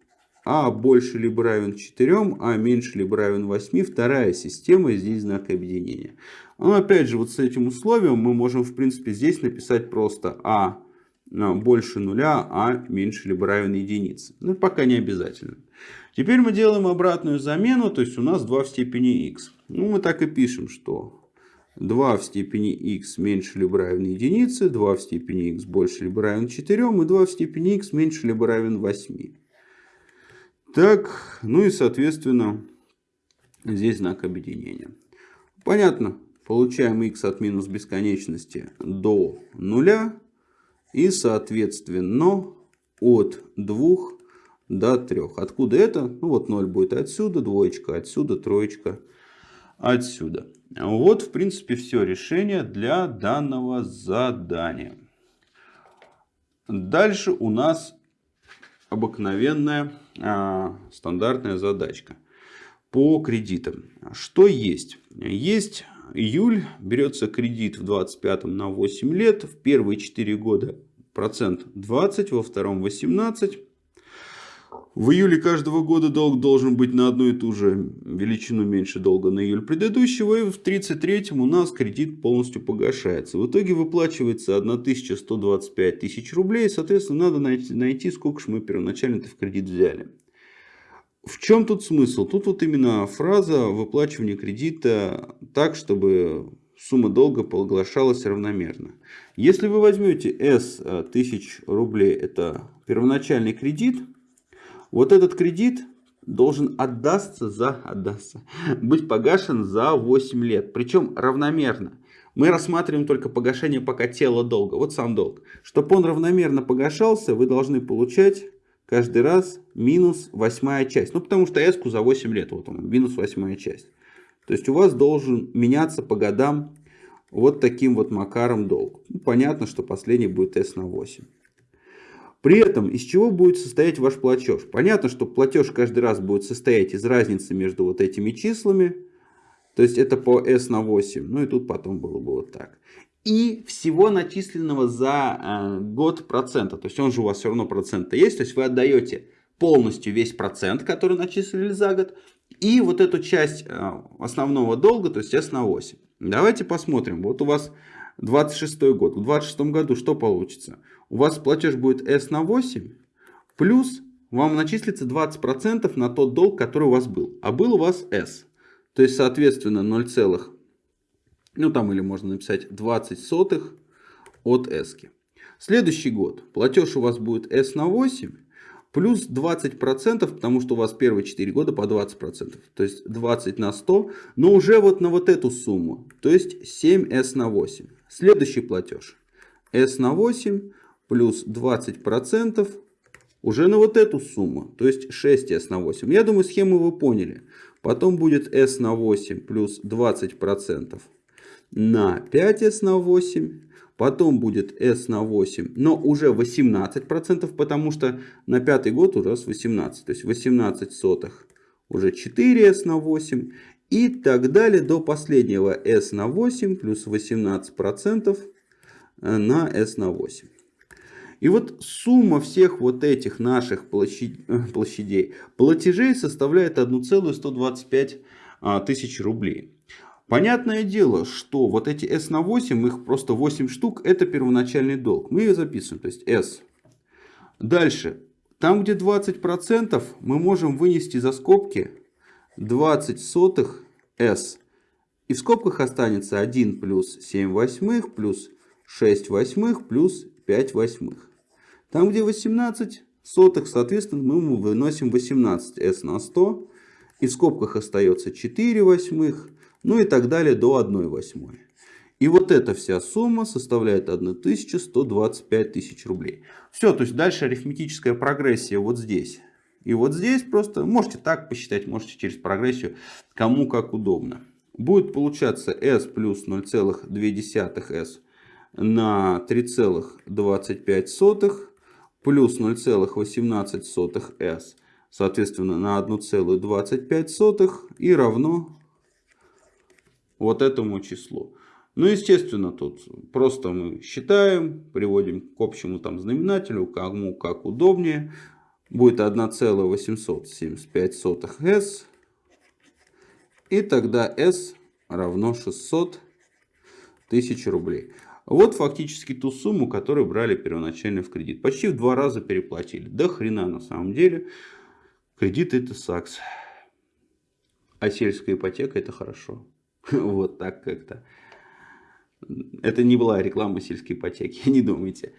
а больше либо равен 4, а меньше либо равен 8. Вторая система, здесь знак объединения. Но опять же, вот с этим условием мы можем, в принципе, здесь написать просто а, больше нуля, а меньше либо равен единице. Но пока не обязательно. Теперь мы делаем обратную замену, то есть у нас 2 в степени x. Ну, мы так и пишем, что 2 в степени x меньше либо равен единице, 2 в степени x больше либо равен 4, и 2 в степени x меньше либо равен 8. Так, ну и соответственно здесь знак объединения. Понятно, получаем x от минус бесконечности до нуля. И, соответственно, от 2 до 3. Откуда это? Ну, вот 0 будет отсюда, двоечка отсюда, троечка отсюда. Вот, в принципе, все решение для данного задания. Дальше у нас обыкновенная а, стандартная задачка по кредитам. Что есть? Есть июль, берется кредит в 25 на 8 лет, в первые 4 года процент 20, во втором 18, в июле каждого года долг должен быть на одну и ту же величину меньше долга на июль предыдущего. И в 33-м у нас кредит полностью погашается. В итоге выплачивается 1125 тысяч рублей. Соответственно, надо найти, сколько же мы первоначально в кредит взяли. В чем тут смысл? Тут вот именно фраза выплачивания кредита так, чтобы сумма долга поглощалась равномерно. Если вы возьмете S э, тысяч рублей, это первоначальный кредит, вот этот кредит должен отдастся за, отдастся, быть погашен за 8 лет. Причем равномерно. Мы рассматриваем только погашение пока тела долга. Вот сам долг. Чтобы он равномерно погашался, вы должны получать каждый раз минус восьмая часть. Ну, потому что эску за 8 лет, вот он, минус восьмая часть. То есть у вас должен меняться по годам вот таким вот макаром долг. Ну, понятно, что последний будет s на 8. При этом из чего будет состоять ваш платеж? Понятно, что платеж каждый раз будет состоять из разницы между вот этими числами. То есть это по S на 8. Ну и тут потом было бы вот так. И всего начисленного за э, год процента. То есть он же у вас все равно процент есть. То есть вы отдаете полностью весь процент, который начислили за год. И вот эту часть э, основного долга, то есть S на 8. Давайте посмотрим. Вот у вас 26 год. В 26 году что получится? У вас платеж будет S на 8, плюс вам начислится 20% на тот долг, который у вас был. А был у вас S. То есть, соответственно, 0, ну там или можно написать 20 сотых от S. Следующий год платеж у вас будет S на 8, плюс 20%, потому что у вас первые 4 года по 20%. То есть 20 на 100, но уже вот на вот эту сумму. То есть 7S на 8. Следующий платеж. S на 8 плюс 20% уже на вот эту сумму. То есть 6S на 8. Я думаю, схему вы поняли. Потом будет S на 8 плюс 20% на 5S на 8. Потом будет S на 8, но уже 18%, потому что на пятый год уже с 18. То есть 18 сотых уже 4S на 8. И так далее до последнего S на 8 плюс 18% э, на S на 8. И вот сумма всех вот этих наших э, площадей, платежей составляет 1,125 а, тысяч рублей. Понятное дело, что вот эти S на 8, их просто 8 штук, это первоначальный долг. Мы ее записываем, то есть S. Дальше, там где 20%, мы можем вынести за скобки 20 сотых s. И в скобках останется 1 плюс 7 восьмых плюс 6 восьмых плюс 5 восьмых. Там, где 18 сотых, соответственно, мы выносим 18 s на 100. И в скобках остается 4 восьмых, ну и так далее до 1 восьмой. И вот эта вся сумма составляет 1125 тысяч рублей. Все, то есть дальше арифметическая прогрессия вот здесь. И вот здесь просто можете так посчитать, можете через прогрессию, кому как удобно. Будет получаться s плюс 0,2s на 3,25 плюс 0,18s, соответственно, на 1,25 и равно вот этому числу. Ну, естественно, тут просто мы считаем, приводим к общему там знаменателю, кому как удобнее будет 1,875 s. И тогда s равно 600 тысяч рублей. Вот фактически ту сумму, которую брали первоначально в кредит. Почти в два раза переплатили. Да хрена на самом деле. Кредит это сакс. А сельская ипотека это хорошо. <laughs> Вот так как-то. Это не была реклама сельской ипотеки, <laughs> не думайте.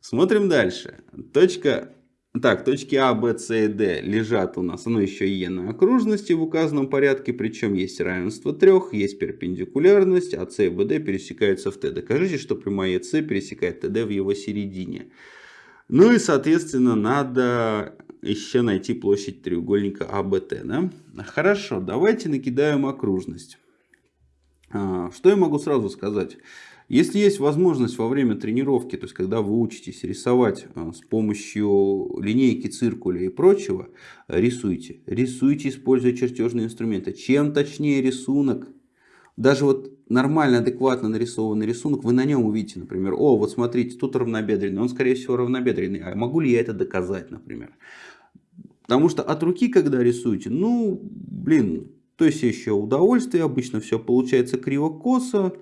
Смотрим дальше. Точка Так, точки А, Б, С и Д лежат у нас, оно еще Е на окружности в указанном порядке, причем есть равенство трех, есть перпендикулярность, а С и БД пересекаются в Т. Докажите, что прямая ЕС пересекает ТД в его середине. Ну и, соответственно, надо еще найти площадь треугольника АБТ. Да? Хорошо, давайте накидаем окружность. А, что я могу сразу сказать? Если есть возможность во время тренировки, то есть когда вы учитесь рисовать а, с помощью линейки, циркуля и прочего, рисуйте. Рисуйте, используя чертежные инструменты. Чем точнее рисунок, даже вот нормально, адекватно нарисованный рисунок, вы на нем увидите, например, о, вот смотрите, тут равнобедренный, он скорее всего равнобедренный, а могу ли я это доказать, например. Потому что от руки, когда рисуете, ну, блин, то есть еще удовольствие, обычно все получается криво-косо,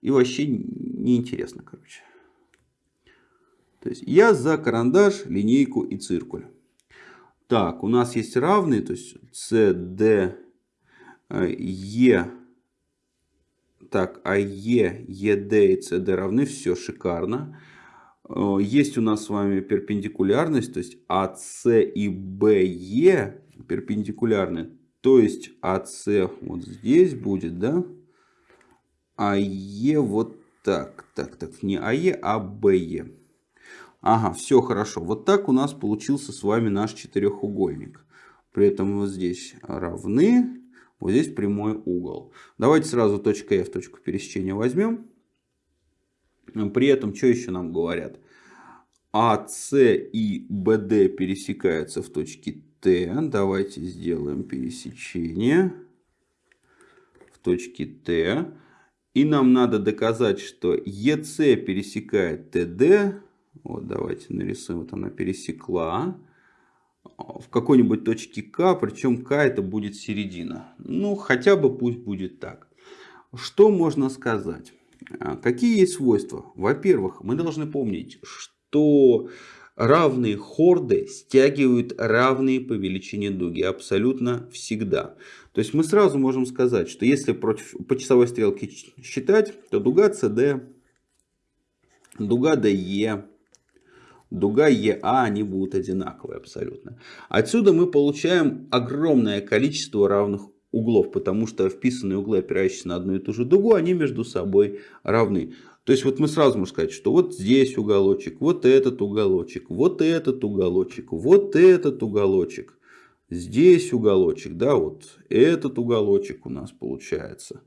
и вообще неинтересно, короче. То есть я за карандаш, линейку и циркуль. Так, у нас есть равные, то есть С, Д, Е. Так, а Е, ЕД и СД равны, все шикарно. Э, есть у нас с вами перпендикулярность, то есть АС и БЕ перпендикулярны. То есть АС вот здесь будет, да? АЕ вот так. Так, так, не АЕ, а БЕ. Ага, все хорошо. Вот так у нас получился с вами наш четырехугольник. При этом вот здесь равны, вот здесь прямой угол. Давайте сразу точка F, точку пересечения возьмем. При этом, что еще нам говорят? АС и БД пересекаются в точке Т. Давайте сделаем пересечение в точке Т. И нам надо доказать, что ЕС пересекает ТД. Вот давайте нарисуем, вот она пересекла. В какой-нибудь точке К, причем К это будет середина. Ну, хотя бы пусть будет так. Что можно сказать? А, какие есть свойства? Во-первых, мы должны помнить, что равные хорды стягивают равные по величине дуги абсолютно всегда. То есть мы сразу можем сказать, что если против, по часовой стрелке считать, то дуга CD, дуга DE, дуга EA, они будут одинаковые абсолютно. Отсюда мы получаем огромное количество равных углов, потому что вписанные углы, опирающиеся на одну и ту же дугу, они между собой равны. То есть вот мы сразу можем сказать, что вот здесь уголочек, вот этот уголочек, вот этот уголочек, вот этот уголочек. Здесь уголочек, да, вот этот уголочек у нас получается.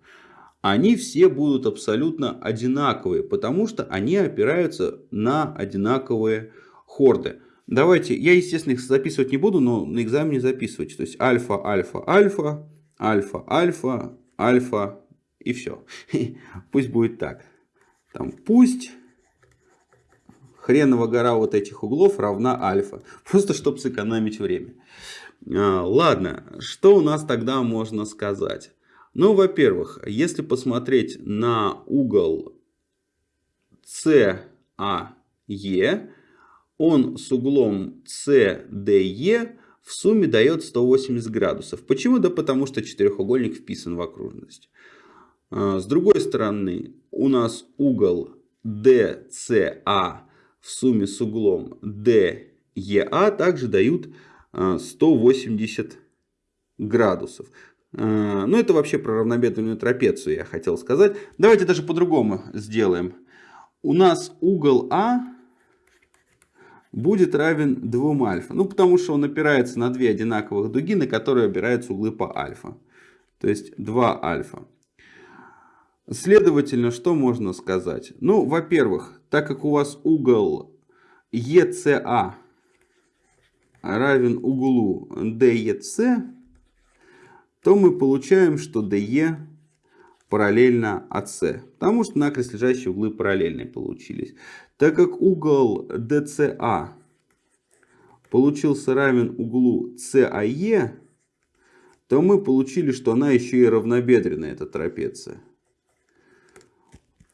Они все будут абсолютно одинаковые, потому что они опираются на одинаковые хорды. Давайте, я, естественно, их записывать не буду, но на экзамене записывайте. То есть альфа, альфа, альфа, альфа, альфа, альфа и все. <laughs> Пусть будет так. Там пусть хренова гора вот этих углов равна альфа. <laughs> Просто чтобы сэкономить время. А, ладно, что у нас тогда можно сказать? Ну, во-первых, если посмотреть на угол CAE, он с углом CDE в сумме дает 180 градусов. Почему? Да потому что четырехугольник вписан в окружность. А, с другой стороны, у нас угол DCA в сумме с углом DEA также дают 180 градусов. А, ну, это вообще про равнобедренную трапецию я хотел сказать. Давайте даже по-другому сделаем. У нас угол А будет равен 2 альфа. Ну, потому что он опирается на две одинаковых дуги, на которые опираются углы по альфа. То есть 2 альфа. Следовательно, что можно сказать? Ну, во-первых, так как у вас угол ECA равен углу DEC, то мы получаем, что DE параллельно AC. Потому что накрест лежащие углы параллельные получились. Так как угол DCA получился равен углу CAE, то мы получили, что она еще и равнобедренная, эта трапеция.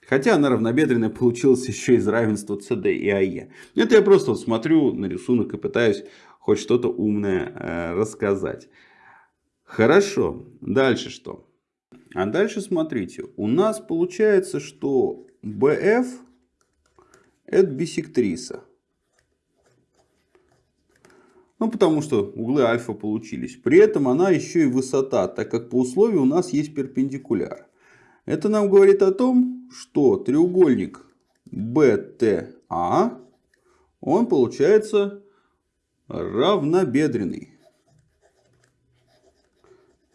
Хотя она равнобедренная получилась еще из равенства CD и AE. Это я просто вот смотрю на рисунок и пытаюсь хоть что-то умное э, рассказать. Хорошо. Дальше что? А дальше смотрите. У нас получается, что BF это бисектриса. Ну, потому что углы альфа получились. При этом она еще и высота, так как по условию у нас есть перпендикуляр. Это нам говорит о том, что треугольник BTA, он получается равнобедренный.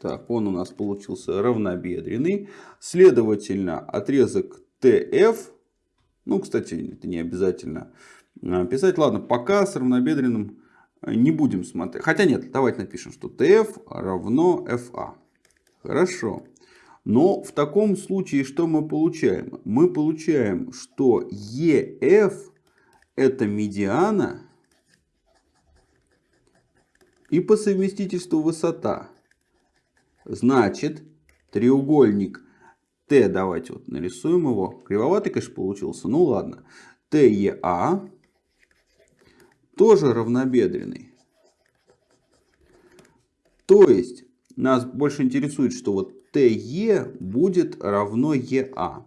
Так, он у нас получился равнобедренный. Следовательно, отрезок TF, ну, кстати, это не обязательно писать. Ладно, пока с равнобедренным не будем смотреть. Хотя нет, давайте напишем, что TF равно FA. Хорошо. Но в таком случае что мы получаем? Мы получаем, что EF это медиана и по совместительству высота. Значит, треугольник Т, давайте вот нарисуем его. Кривоватый, конечно, получился. Ну ладно. ТЕА тоже равнобедренный. То есть, нас больше интересует, что вот ТЕ будет равно ЕА.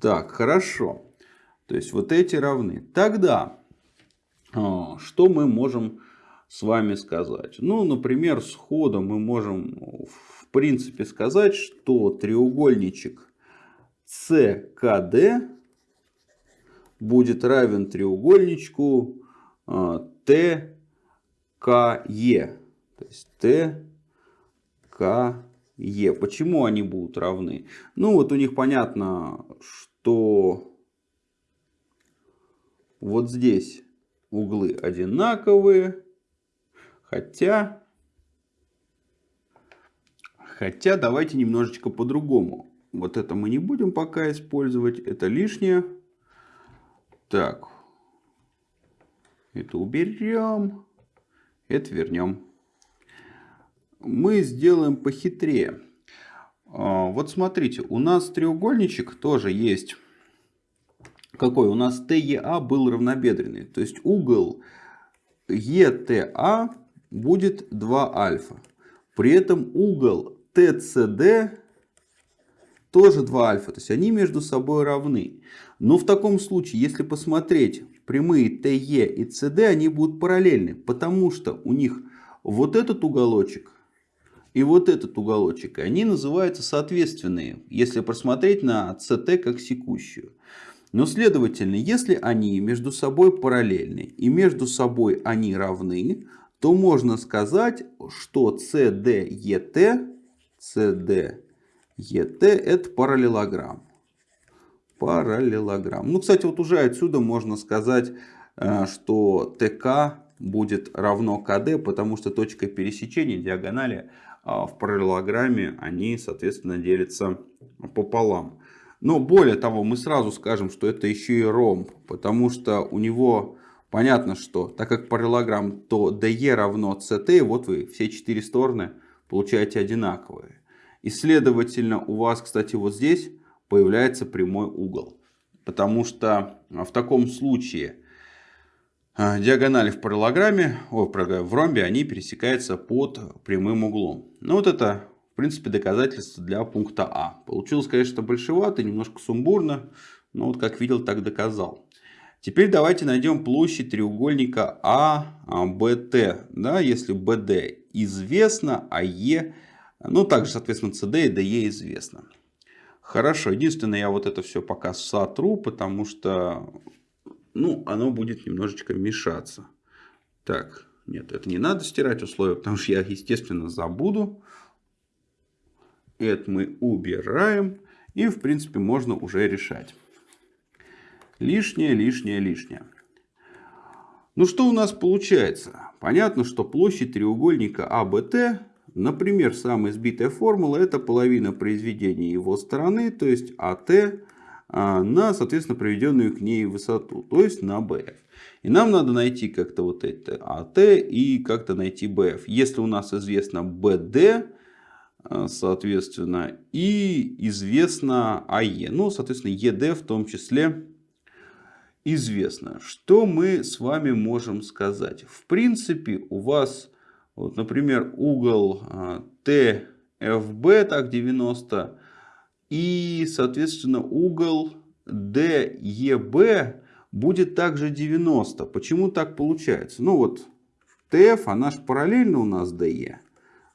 Так, хорошо. То есть, вот эти равны. Тогда, а, что мы можем с вами сказать? Ну, например, сходу мы можем, в принципе, сказать, что треугольничек СКД будет равен треугольничку а, ТКЕ. То есть ТКЕ. Почему они будут равны? Ну вот у них понятно, что вот здесь углы одинаковые. Хотя, хотя давайте немножечко по-другому. Вот это мы не будем пока использовать, это лишнее. Так. Это уберем. Это вернем. Мы сделаем похитрее. А, вот смотрите, у нас треугольничек тоже есть. Какой? У нас ТЕА был равнобедренный. То есть угол ЕТА будет 2 альфа. При этом угол ТЦД тоже 2 альфа. То есть они между собой равны. Но в таком случае, если посмотреть прямые ТЕ и СД, они будут параллельны. Потому что у них вот этот уголочек и вот этот уголочек, они называются соответственные, если просмотреть на СТ как секущую. Но следовательно, если они между собой параллельны и между собой они равны, то можно сказать, что CDET, CDET это параллелограмм. Параллелограмм. Ну, кстати, вот уже отсюда можно сказать, э, что ТК будет равно КД, потому что точка пересечения диагонали в параллелограмме, они, соответственно, делятся пополам. Но более того, мы сразу скажем, что это еще и ромб, потому что у него понятно, что так как параллелограмм, то DE равно CT, вот вы все четыре стороны получаете одинаковые. И следовательно у вас, кстати, вот здесь появляется прямой угол. Потому что а, в таком случае а, диагонали в параллограмме, о, в ромбе, они пересекаются под прямым углом. Ну вот это, в принципе, доказательство для пункта А. Получилось, конечно, большевато, немножко сумбурно, но вот как видел, так доказал. Теперь давайте найдем площадь треугольника АБТ. Да, если БД известно, а Е ну, также, соответственно, CD и DE известно. Хорошо, единственное, я вот это все пока сотру, потому что ну, оно будет немножечко мешаться. Так, нет, это не надо стирать условия, потому что я, естественно, забуду. Это мы убираем. И, в принципе, можно уже решать. Лишнее, лишнее, лишнее. Ну, что у нас получается? Понятно, что площадь треугольника АБТ Например, самая сбитая формула это половина произведения его стороны, то есть АТ, на, соответственно, проведенную к ней высоту, то есть на BF. И нам надо найти как-то вот это АТ и как-то найти BF. Если у нас известно BD, а, соответственно, и известно АЕ, ну, соответственно, ЕД в том числе известно. Что мы с вами можем сказать? В принципе, у вас вот, например, угол TFB, так 90, и, соответственно, угол DEB будет также 90. Почему так получается? Ну вот, TF, она же параллельно у нас DE.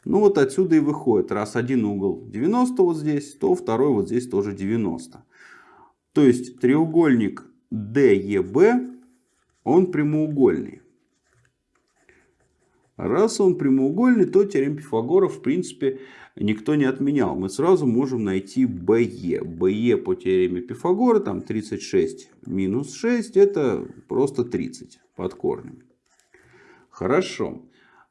Ну вот отсюда и выходит, раз один угол 90 вот здесь, то второй вот здесь тоже 90. То есть треугольник DEB, он прямоугольный. Раз он прямоугольный, то теорему Пифагора в принципе никто не отменял. Мы сразу можем найти BE. BE по теореме Пифагора, там 36 минус 6, это просто 30 под корнем. Хорошо.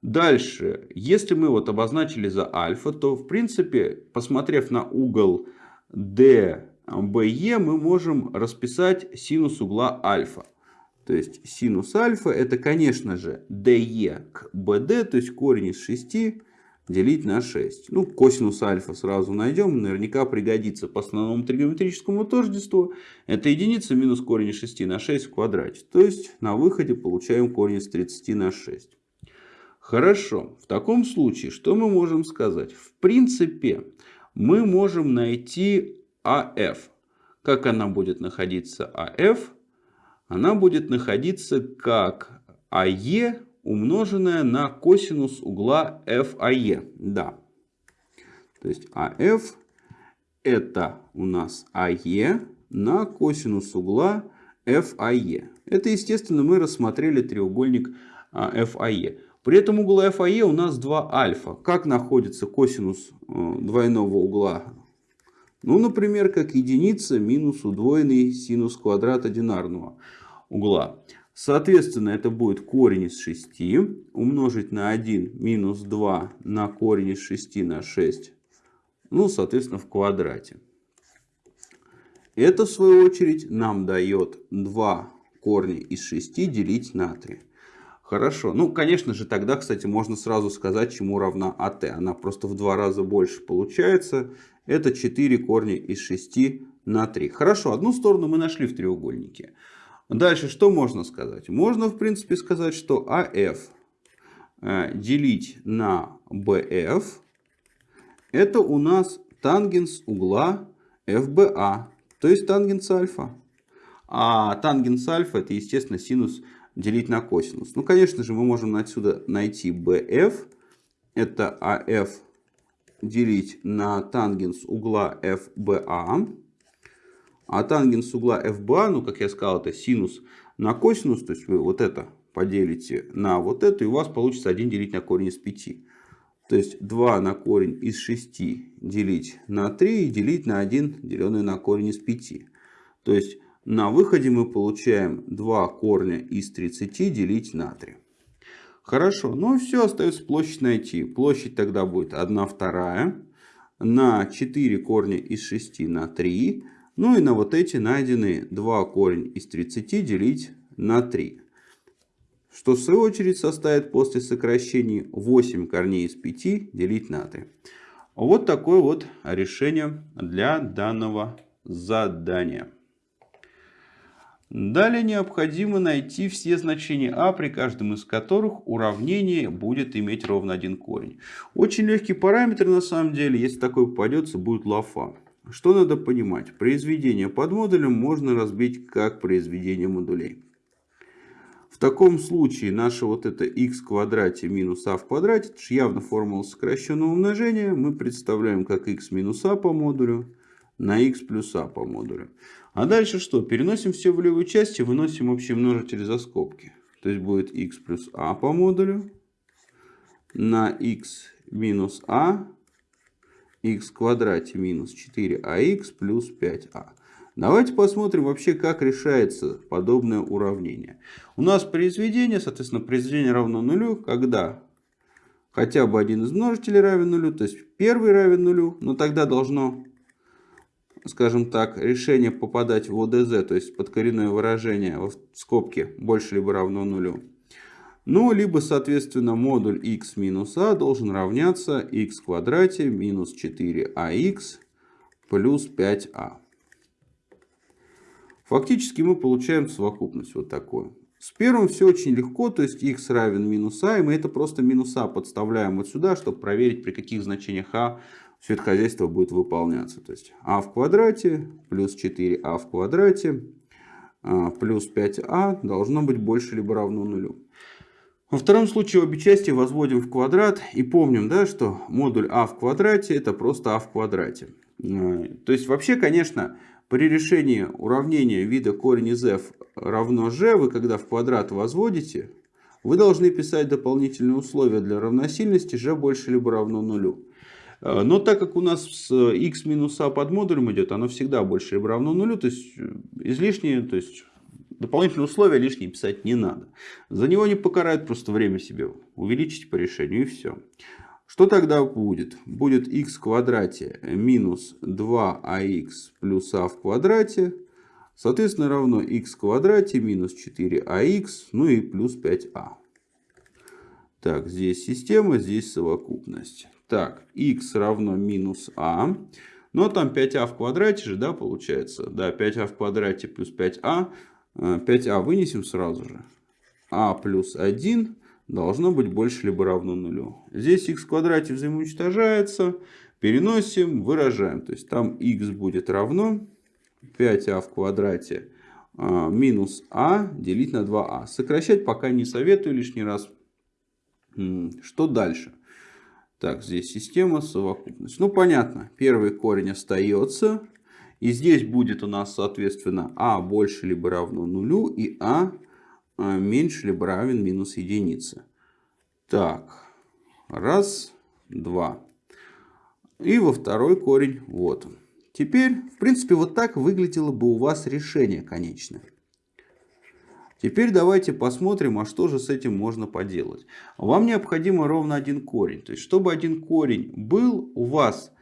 Дальше, если мы вот обозначили за альфа, то в принципе, посмотрев на угол DBE, мы можем расписать синус угла альфа. То есть синус альфа это, конечно же, DE к BD, то есть корень из 6 делить на 6. Ну, косинус альфа сразу найдем, наверняка пригодится по основному тригонометрическому тождеству. Это единица минус корень из 6 на 6 в квадрате. То есть на выходе получаем корень из 30 на 6. Хорошо, в таком случае что мы можем сказать? В принципе, мы можем найти АФ. Как она будет находиться АФ? она будет находиться как АЕ умноженное на косинус угла FAE. Да. То есть АФ это у нас АЕ на косинус угла FAE. Это, естественно, мы рассмотрели треугольник FAE. При этом угол FAE у нас 2 альфа. Как находится косинус э, двойного угла ну, например, как единица минус удвоенный синус квадрата динарного угла. Соответственно, это будет корень из 6 умножить на 1 минус 2 на корень из 6 на 6. Ну, соответственно, в квадрате. Это, в свою очередь, нам дает 2 корня из 6 делить на 3. Хорошо. Ну, конечно же, тогда, кстати, можно сразу сказать, чему равна АТ. Она просто в два раза больше получается. Это 4 корня из 6 на 3. Хорошо, одну сторону мы нашли в треугольнике. Дальше что можно сказать? Можно, в принципе, сказать, что АФ э, делить на BF это у нас тангенс угла FBA, то есть тангенс альфа. А тангенс альфа это, естественно, синус делить на косинус. Ну, конечно же, мы можем отсюда найти BF. Это AF делить на тангенс угла FBA. А тангенс угла FBA, ну, как я сказал, это синус на косинус. То есть, вы вот это поделите на вот это, и у вас получится 1 делить на корень из 5. То есть 2 на корень из 6 делить на 3 и делить на 1, деленное на корень из 5. То есть на выходе мы получаем 2 корня из 30 делить на 3. Хорошо, ну все, остается площадь найти. Площадь тогда будет 1 вторая на 4 корня из 6 на 3. Ну и на вот эти найденные 2 корень из 30 делить на 3. Что в свою очередь составит после сокращения 8 корней из 5 делить на 3. Вот такое вот решение для данного задания. Далее необходимо найти все значения а, при каждом из которых уравнение будет иметь ровно один корень. Очень легкий параметр на самом деле, если такой попадется, будет лафа. Что надо понимать? Произведение под модулем можно разбить как произведение модулей. В таком случае наше вот это x в квадрате минус а в квадрате, это же явно формула сокращенного умножения, мы представляем как x минус а по модулю на x плюс а по модулю. А дальше что? Переносим все в левую часть и выносим общий множитель за скобки. То есть будет x плюс а по модулю на x минус а, x в квадрате минус 4ax плюс 5а. Давайте посмотрим вообще, как решается подобное уравнение. У нас произведение, соответственно, произведение равно нулю, когда хотя бы один из множителей равен нулю, то есть первый равен нулю, но тогда должно скажем так, решение попадать в ОДЗ, то есть подкоренное выражение в скобке больше либо равно нулю. Ну, либо, соответственно, модуль x минус а должен равняться x в квадрате минус 4ax плюс 5а. Фактически мы получаем совокупность вот такую. С первым все очень легко, то есть x равен минус а, и мы это просто минус а подставляем вот сюда, чтобы проверить, при каких значениях а все это хозяйство будет выполняться. То есть а в квадрате плюс 4а в квадрате а, плюс 5а должно быть больше либо равно нулю. Во втором случае обе части возводим в квадрат и помним, да, что модуль а в квадрате это просто а в квадрате. Э, то есть вообще, конечно, при решении уравнения вида корень из f равно g, вы когда в квадрат возводите, вы должны писать дополнительные условия для равносильности g больше либо равно нулю. Э, но так как у нас x минус а под модулем идет, оно всегда больше либо равно нулю, то есть э, излишнее, то есть Дополнительные условия лишние писать не надо. За него не покарают, просто время себе увеличить по решению и все. Что тогда будет? Будет x в квадрате минус 2ax плюс а в квадрате. Соответственно, равно x в квадрате минус 4ax, ну и плюс 5a. Так, здесь система, здесь совокупность. Так, x равно минус а. Но там 5а в квадрате же, да, получается? Да, 5а в квадрате плюс 5а 5а а вынесем сразу же. а плюс 1 должно быть больше либо равно нулю. Здесь x в квадрате взаимоуничтожается. Переносим, выражаем. То есть там x будет равно 5а в квадрате а, минус а делить на 2а. Сокращать пока не советую лишний раз. Что дальше? Так, здесь система совокупность. Ну, понятно. Первый корень остается. И здесь будет у нас, соответственно, а больше либо равно нулю и а, а меньше либо равен минус единице. Так, раз, два. И во второй корень, вот он. Теперь, в принципе, вот так выглядело бы у вас решение конечное. Теперь давайте посмотрим, а что же с этим можно поделать. Вам необходимо ровно один корень. То есть, чтобы один корень был у вас,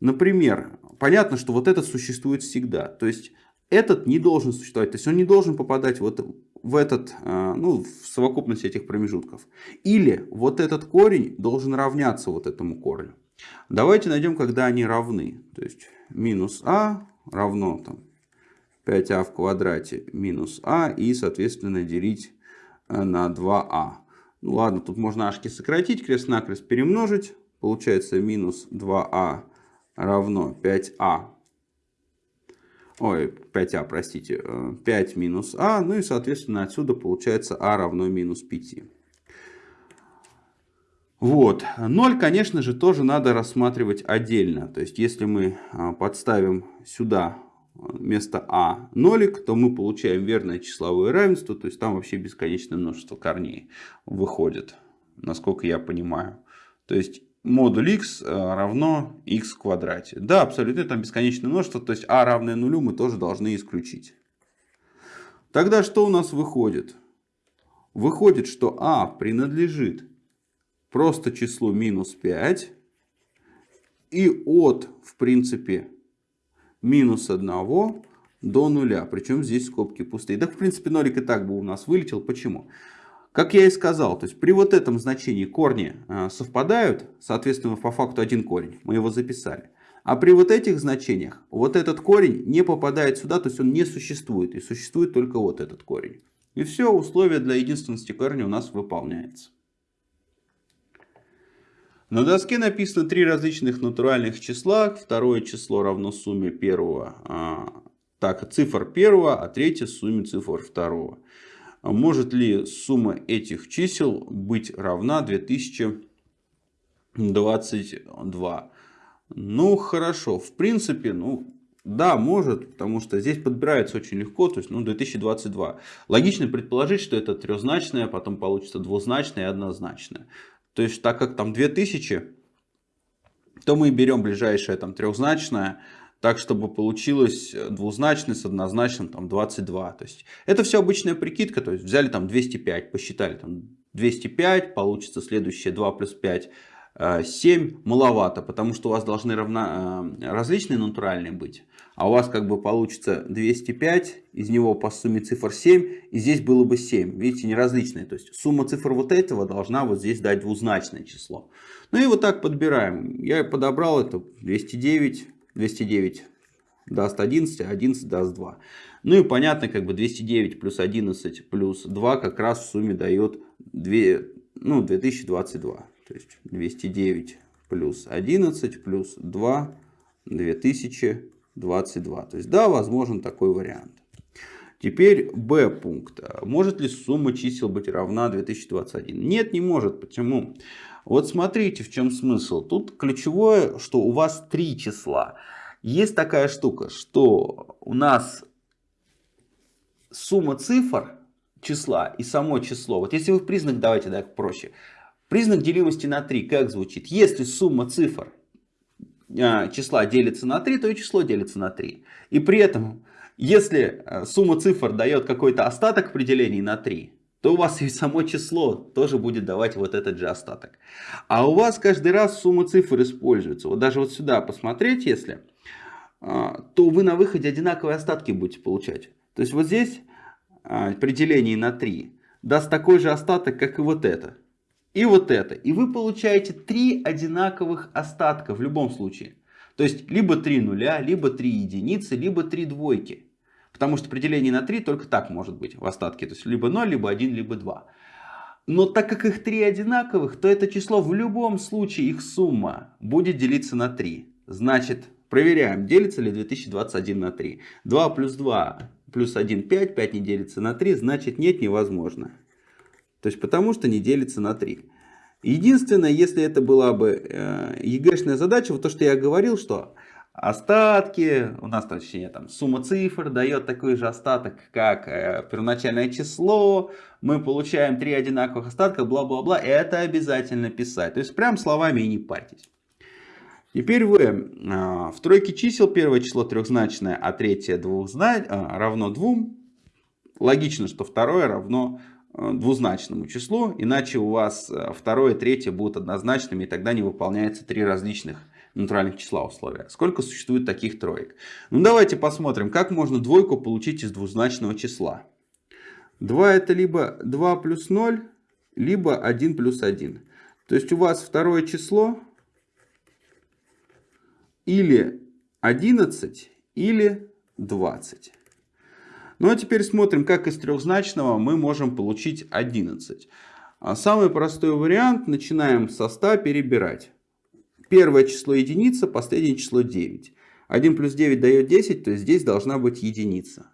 например, понятно, что вот этот существует всегда. То есть этот не должен существовать. То есть он не должен попадать вот в этот, а, ну, в совокупность этих промежутков. Или вот этот корень должен равняться вот этому корню. Давайте найдем, когда они равны. То есть минус а равно там 5а в квадрате минус а и, соответственно, делить э, на 2а. Ну ладно, тут можно ашки сократить, крест-накрест перемножить. Получается минус 2а равно 5а. Ой, 5а, простите. 5 э, минус а. Ну и, соответственно, отсюда получается а равно минус 5. Вот. 0, конечно же, тоже надо рассматривать отдельно. То есть, если мы а, подставим сюда вместо а нолик, то мы получаем верное числовое равенство. То есть, там вообще бесконечное множество корней выходит, насколько я понимаю. То есть, модуль x э, равно x в квадрате. Да, абсолютно, там бесконечное множество, то есть а равное нулю мы тоже должны исключить. Тогда что у нас выходит? Выходит, что а принадлежит просто числу минус 5 и от, в принципе, минус 1 до нуля. Причем здесь скобки пустые. Да, в принципе, нолик и так бы у нас вылетел. Почему? Как я и сказал, то есть при вот этом значении корни э, совпадают, соответственно, по факту один корень, мы его записали. А при вот этих значениях вот этот корень не попадает сюда, то есть он не существует. И существует только вот этот корень. И все, условие для единственности корня у нас выполняется. На доске написано три различных натуральных числа. Второе число равно сумме первого, а, так, цифр первого, а третье сумме цифр второго. А может ли сумма этих чисел быть равна 2022? Ну, хорошо. В принципе, ну, да, может, потому что здесь подбирается очень легко, то есть, ну, 2022. Логично предположить, что это трехзначное, потом получится двузначное и однозначное. То есть, так как там 2000, то мы берем ближайшее там трехзначное, так, чтобы получилось э, двузначный с однозначным там 22. То есть это все обычная прикидка, то есть взяли там 205, посчитали там 205, получится следующее 2 плюс 5, 7 э, маловато, потому что у вас должны равна, э, различные натуральные быть. А у вас как бы получится 205, из него по сумме цифр 7, и здесь было бы 7. Видите, неразличные. То есть сумма цифр вот этого должна вот здесь дать двузначное число. Ну и вот так подбираем. Я подобрал это 209, 209 даст 11, а 11 даст 2. Ну и понятно, как бы 209 плюс 11 плюс 2 как раз в сумме дает 2, ну, 2022. То есть 209 плюс 11 плюс 2 2022. То есть да, возможен такой вариант. Теперь Б пункт. Может ли сумма чисел быть равна 2021? Нет, не может. Почему? Вот смотрите, в чем смысл. Тут ключевое, что у вас три числа. Есть такая штука, что у нас сумма цифр числа и само число. Вот если вы признак, давайте так проще. Признак делимости на 3 как звучит? Если сумма цифр а, числа делится на 3, то и число делится на 3. И при этом, если а, сумма цифр дает какой-то остаток при делении на 3, то у вас <laughs> и само число тоже будет давать вот этот же остаток. А у вас каждый раз сумма цифр используется. Вот даже вот сюда посмотреть, если, а, то вы на выходе одинаковые остатки будете получать. То есть вот здесь при делении на 3 даст такой же остаток, как и вот это и вот это. И вы получаете три одинаковых остатка в любом случае. То есть либо 3 нуля, либо 3 единицы, либо 3 двойки. Потому что при делении на 3 только так может быть в остатке. То есть либо 0, либо 1, либо 2. Но так как их 3 одинаковых, то это число в любом случае, их сумма будет делиться на 3. Значит, проверяем, делится ли 2021 на 3. 2 плюс 2 плюс 1 5, 5 не делится на 3, значит нет, невозможно. То есть потому что не делится на 3. Единственное, если это была бы э, ЕГЭшная задача, вот то, что я говорил, что остатки, у нас точнее там сумма цифр дает такой же остаток, как э, первоначальное число, мы получаем три одинаковых остатка, бла-бла-бла, это обязательно писать. То есть прям словами и не парьтесь. Теперь вы э, в тройке чисел первое число трехзначное, а третье двухзна... э, равно 2. Логично, что второе равно Э, двузначному числу, иначе у вас э, второе третье будут однозначными, и тогда не выполняется три различных натуральных числа условия. Сколько существует таких троек? Ну давайте посмотрим, как можно двойку получить из двузначного числа. 2 это либо 2 плюс 0, либо 1 плюс 1. То есть у вас второе число или 11, или 20. Ну а теперь смотрим, как из трехзначного мы можем получить 11. А самый простой вариант, начинаем со 100 перебирать. Первое число единица, последнее число 9. 1 плюс 9 дает 10, то есть здесь должна быть единица.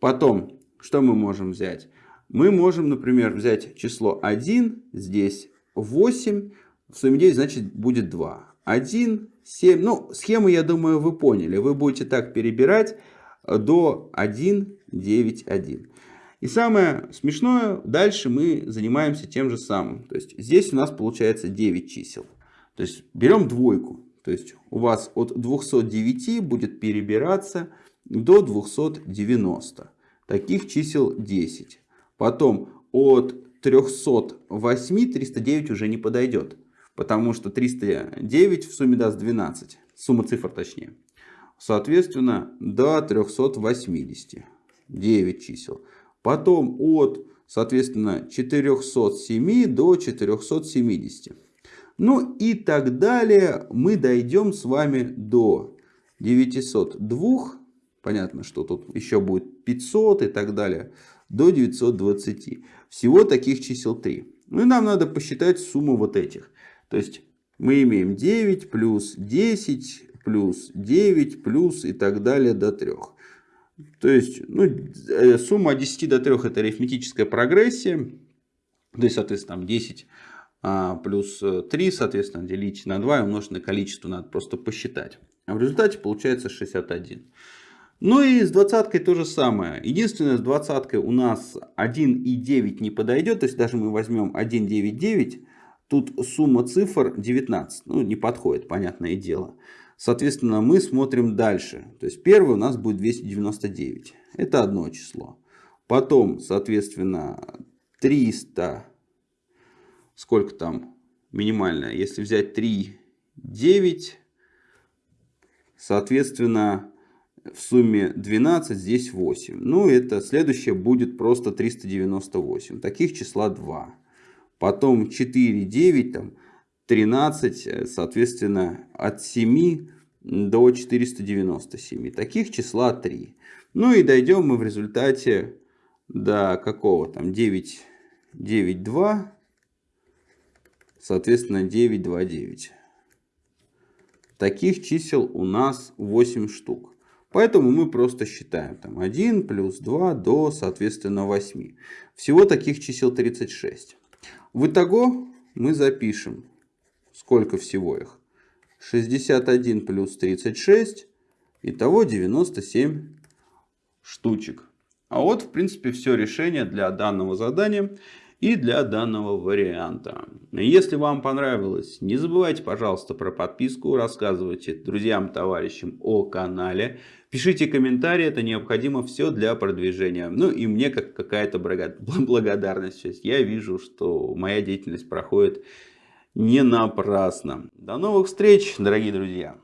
Потом, что мы можем взять? Мы можем, например, взять число 1, здесь 8, в сумме 9, значит будет 2. 1, 7, ну схему, я думаю, вы поняли. Вы будете так перебирать до 1, 9, 1. И самое смешное, дальше мы занимаемся тем же самым. То есть здесь у нас получается 9 чисел. То есть берем двойку. То есть у вас от 209 будет перебираться до 290. Таких чисел 10. Потом от 308 309 уже не подойдет. Потому что 309 в сумме даст 12. Сумма цифр точнее. Соответственно, до 380. 9 чисел. Потом от, соответственно, 407 до 470. Ну и так далее. Мы дойдем с вами до 902. Понятно, что тут еще будет 500 и так далее. До 920. Всего таких чисел 3. Ну и нам надо посчитать сумму вот этих. То есть мы имеем 9 плюс 10 плюс 9 плюс и так далее до 3. То есть ну, э, сумма от 10 до 3 это арифметическая прогрессия. То есть, соответственно, там 10 а, плюс 3, соответственно, делить на 2 и умножить на количество надо просто посчитать. А в результате получается 61. Ну и с двадцаткой то же самое. Единственное, с двадцаткой у нас 1 и 9 не подойдет. То есть даже мы возьмем 1, 9, 9. Тут сумма цифр 19. Ну, не подходит, понятное дело. Соответственно, мы смотрим дальше. То есть первый у нас будет 299. Это одно число. Потом, соответственно, 300. Сколько там минимальное? Если взять 3, 9. Соответственно, в сумме 12, здесь 8. Ну, это следующее будет просто 398. Таких числа 2. Потом 4, 9, там 13, э, соответственно, от 7 до 497. Таких числа 3. Ну и дойдем мы в результате до какого там 9, 9, 2, соответственно 9, 2, 9. Таких чисел у нас 8 штук. Поэтому мы просто считаем. Там 1 плюс 2 до, соответственно, 8. Всего таких чисел 36. В итого мы запишем, сколько всего их. 61 плюс 36. Итого 97 штучек. А вот, в принципе, все решение для данного задания и для данного варианта. Если вам понравилось, не забывайте, пожалуйста, про подписку, рассказывайте друзьям, товарищам о канале, пишите комментарии, это необходимо все для продвижения. Ну и мне как какая-то <laughs> благодарность. Я вижу, что моя деятельность проходит не напрасно. До новых встреч, дорогие друзья!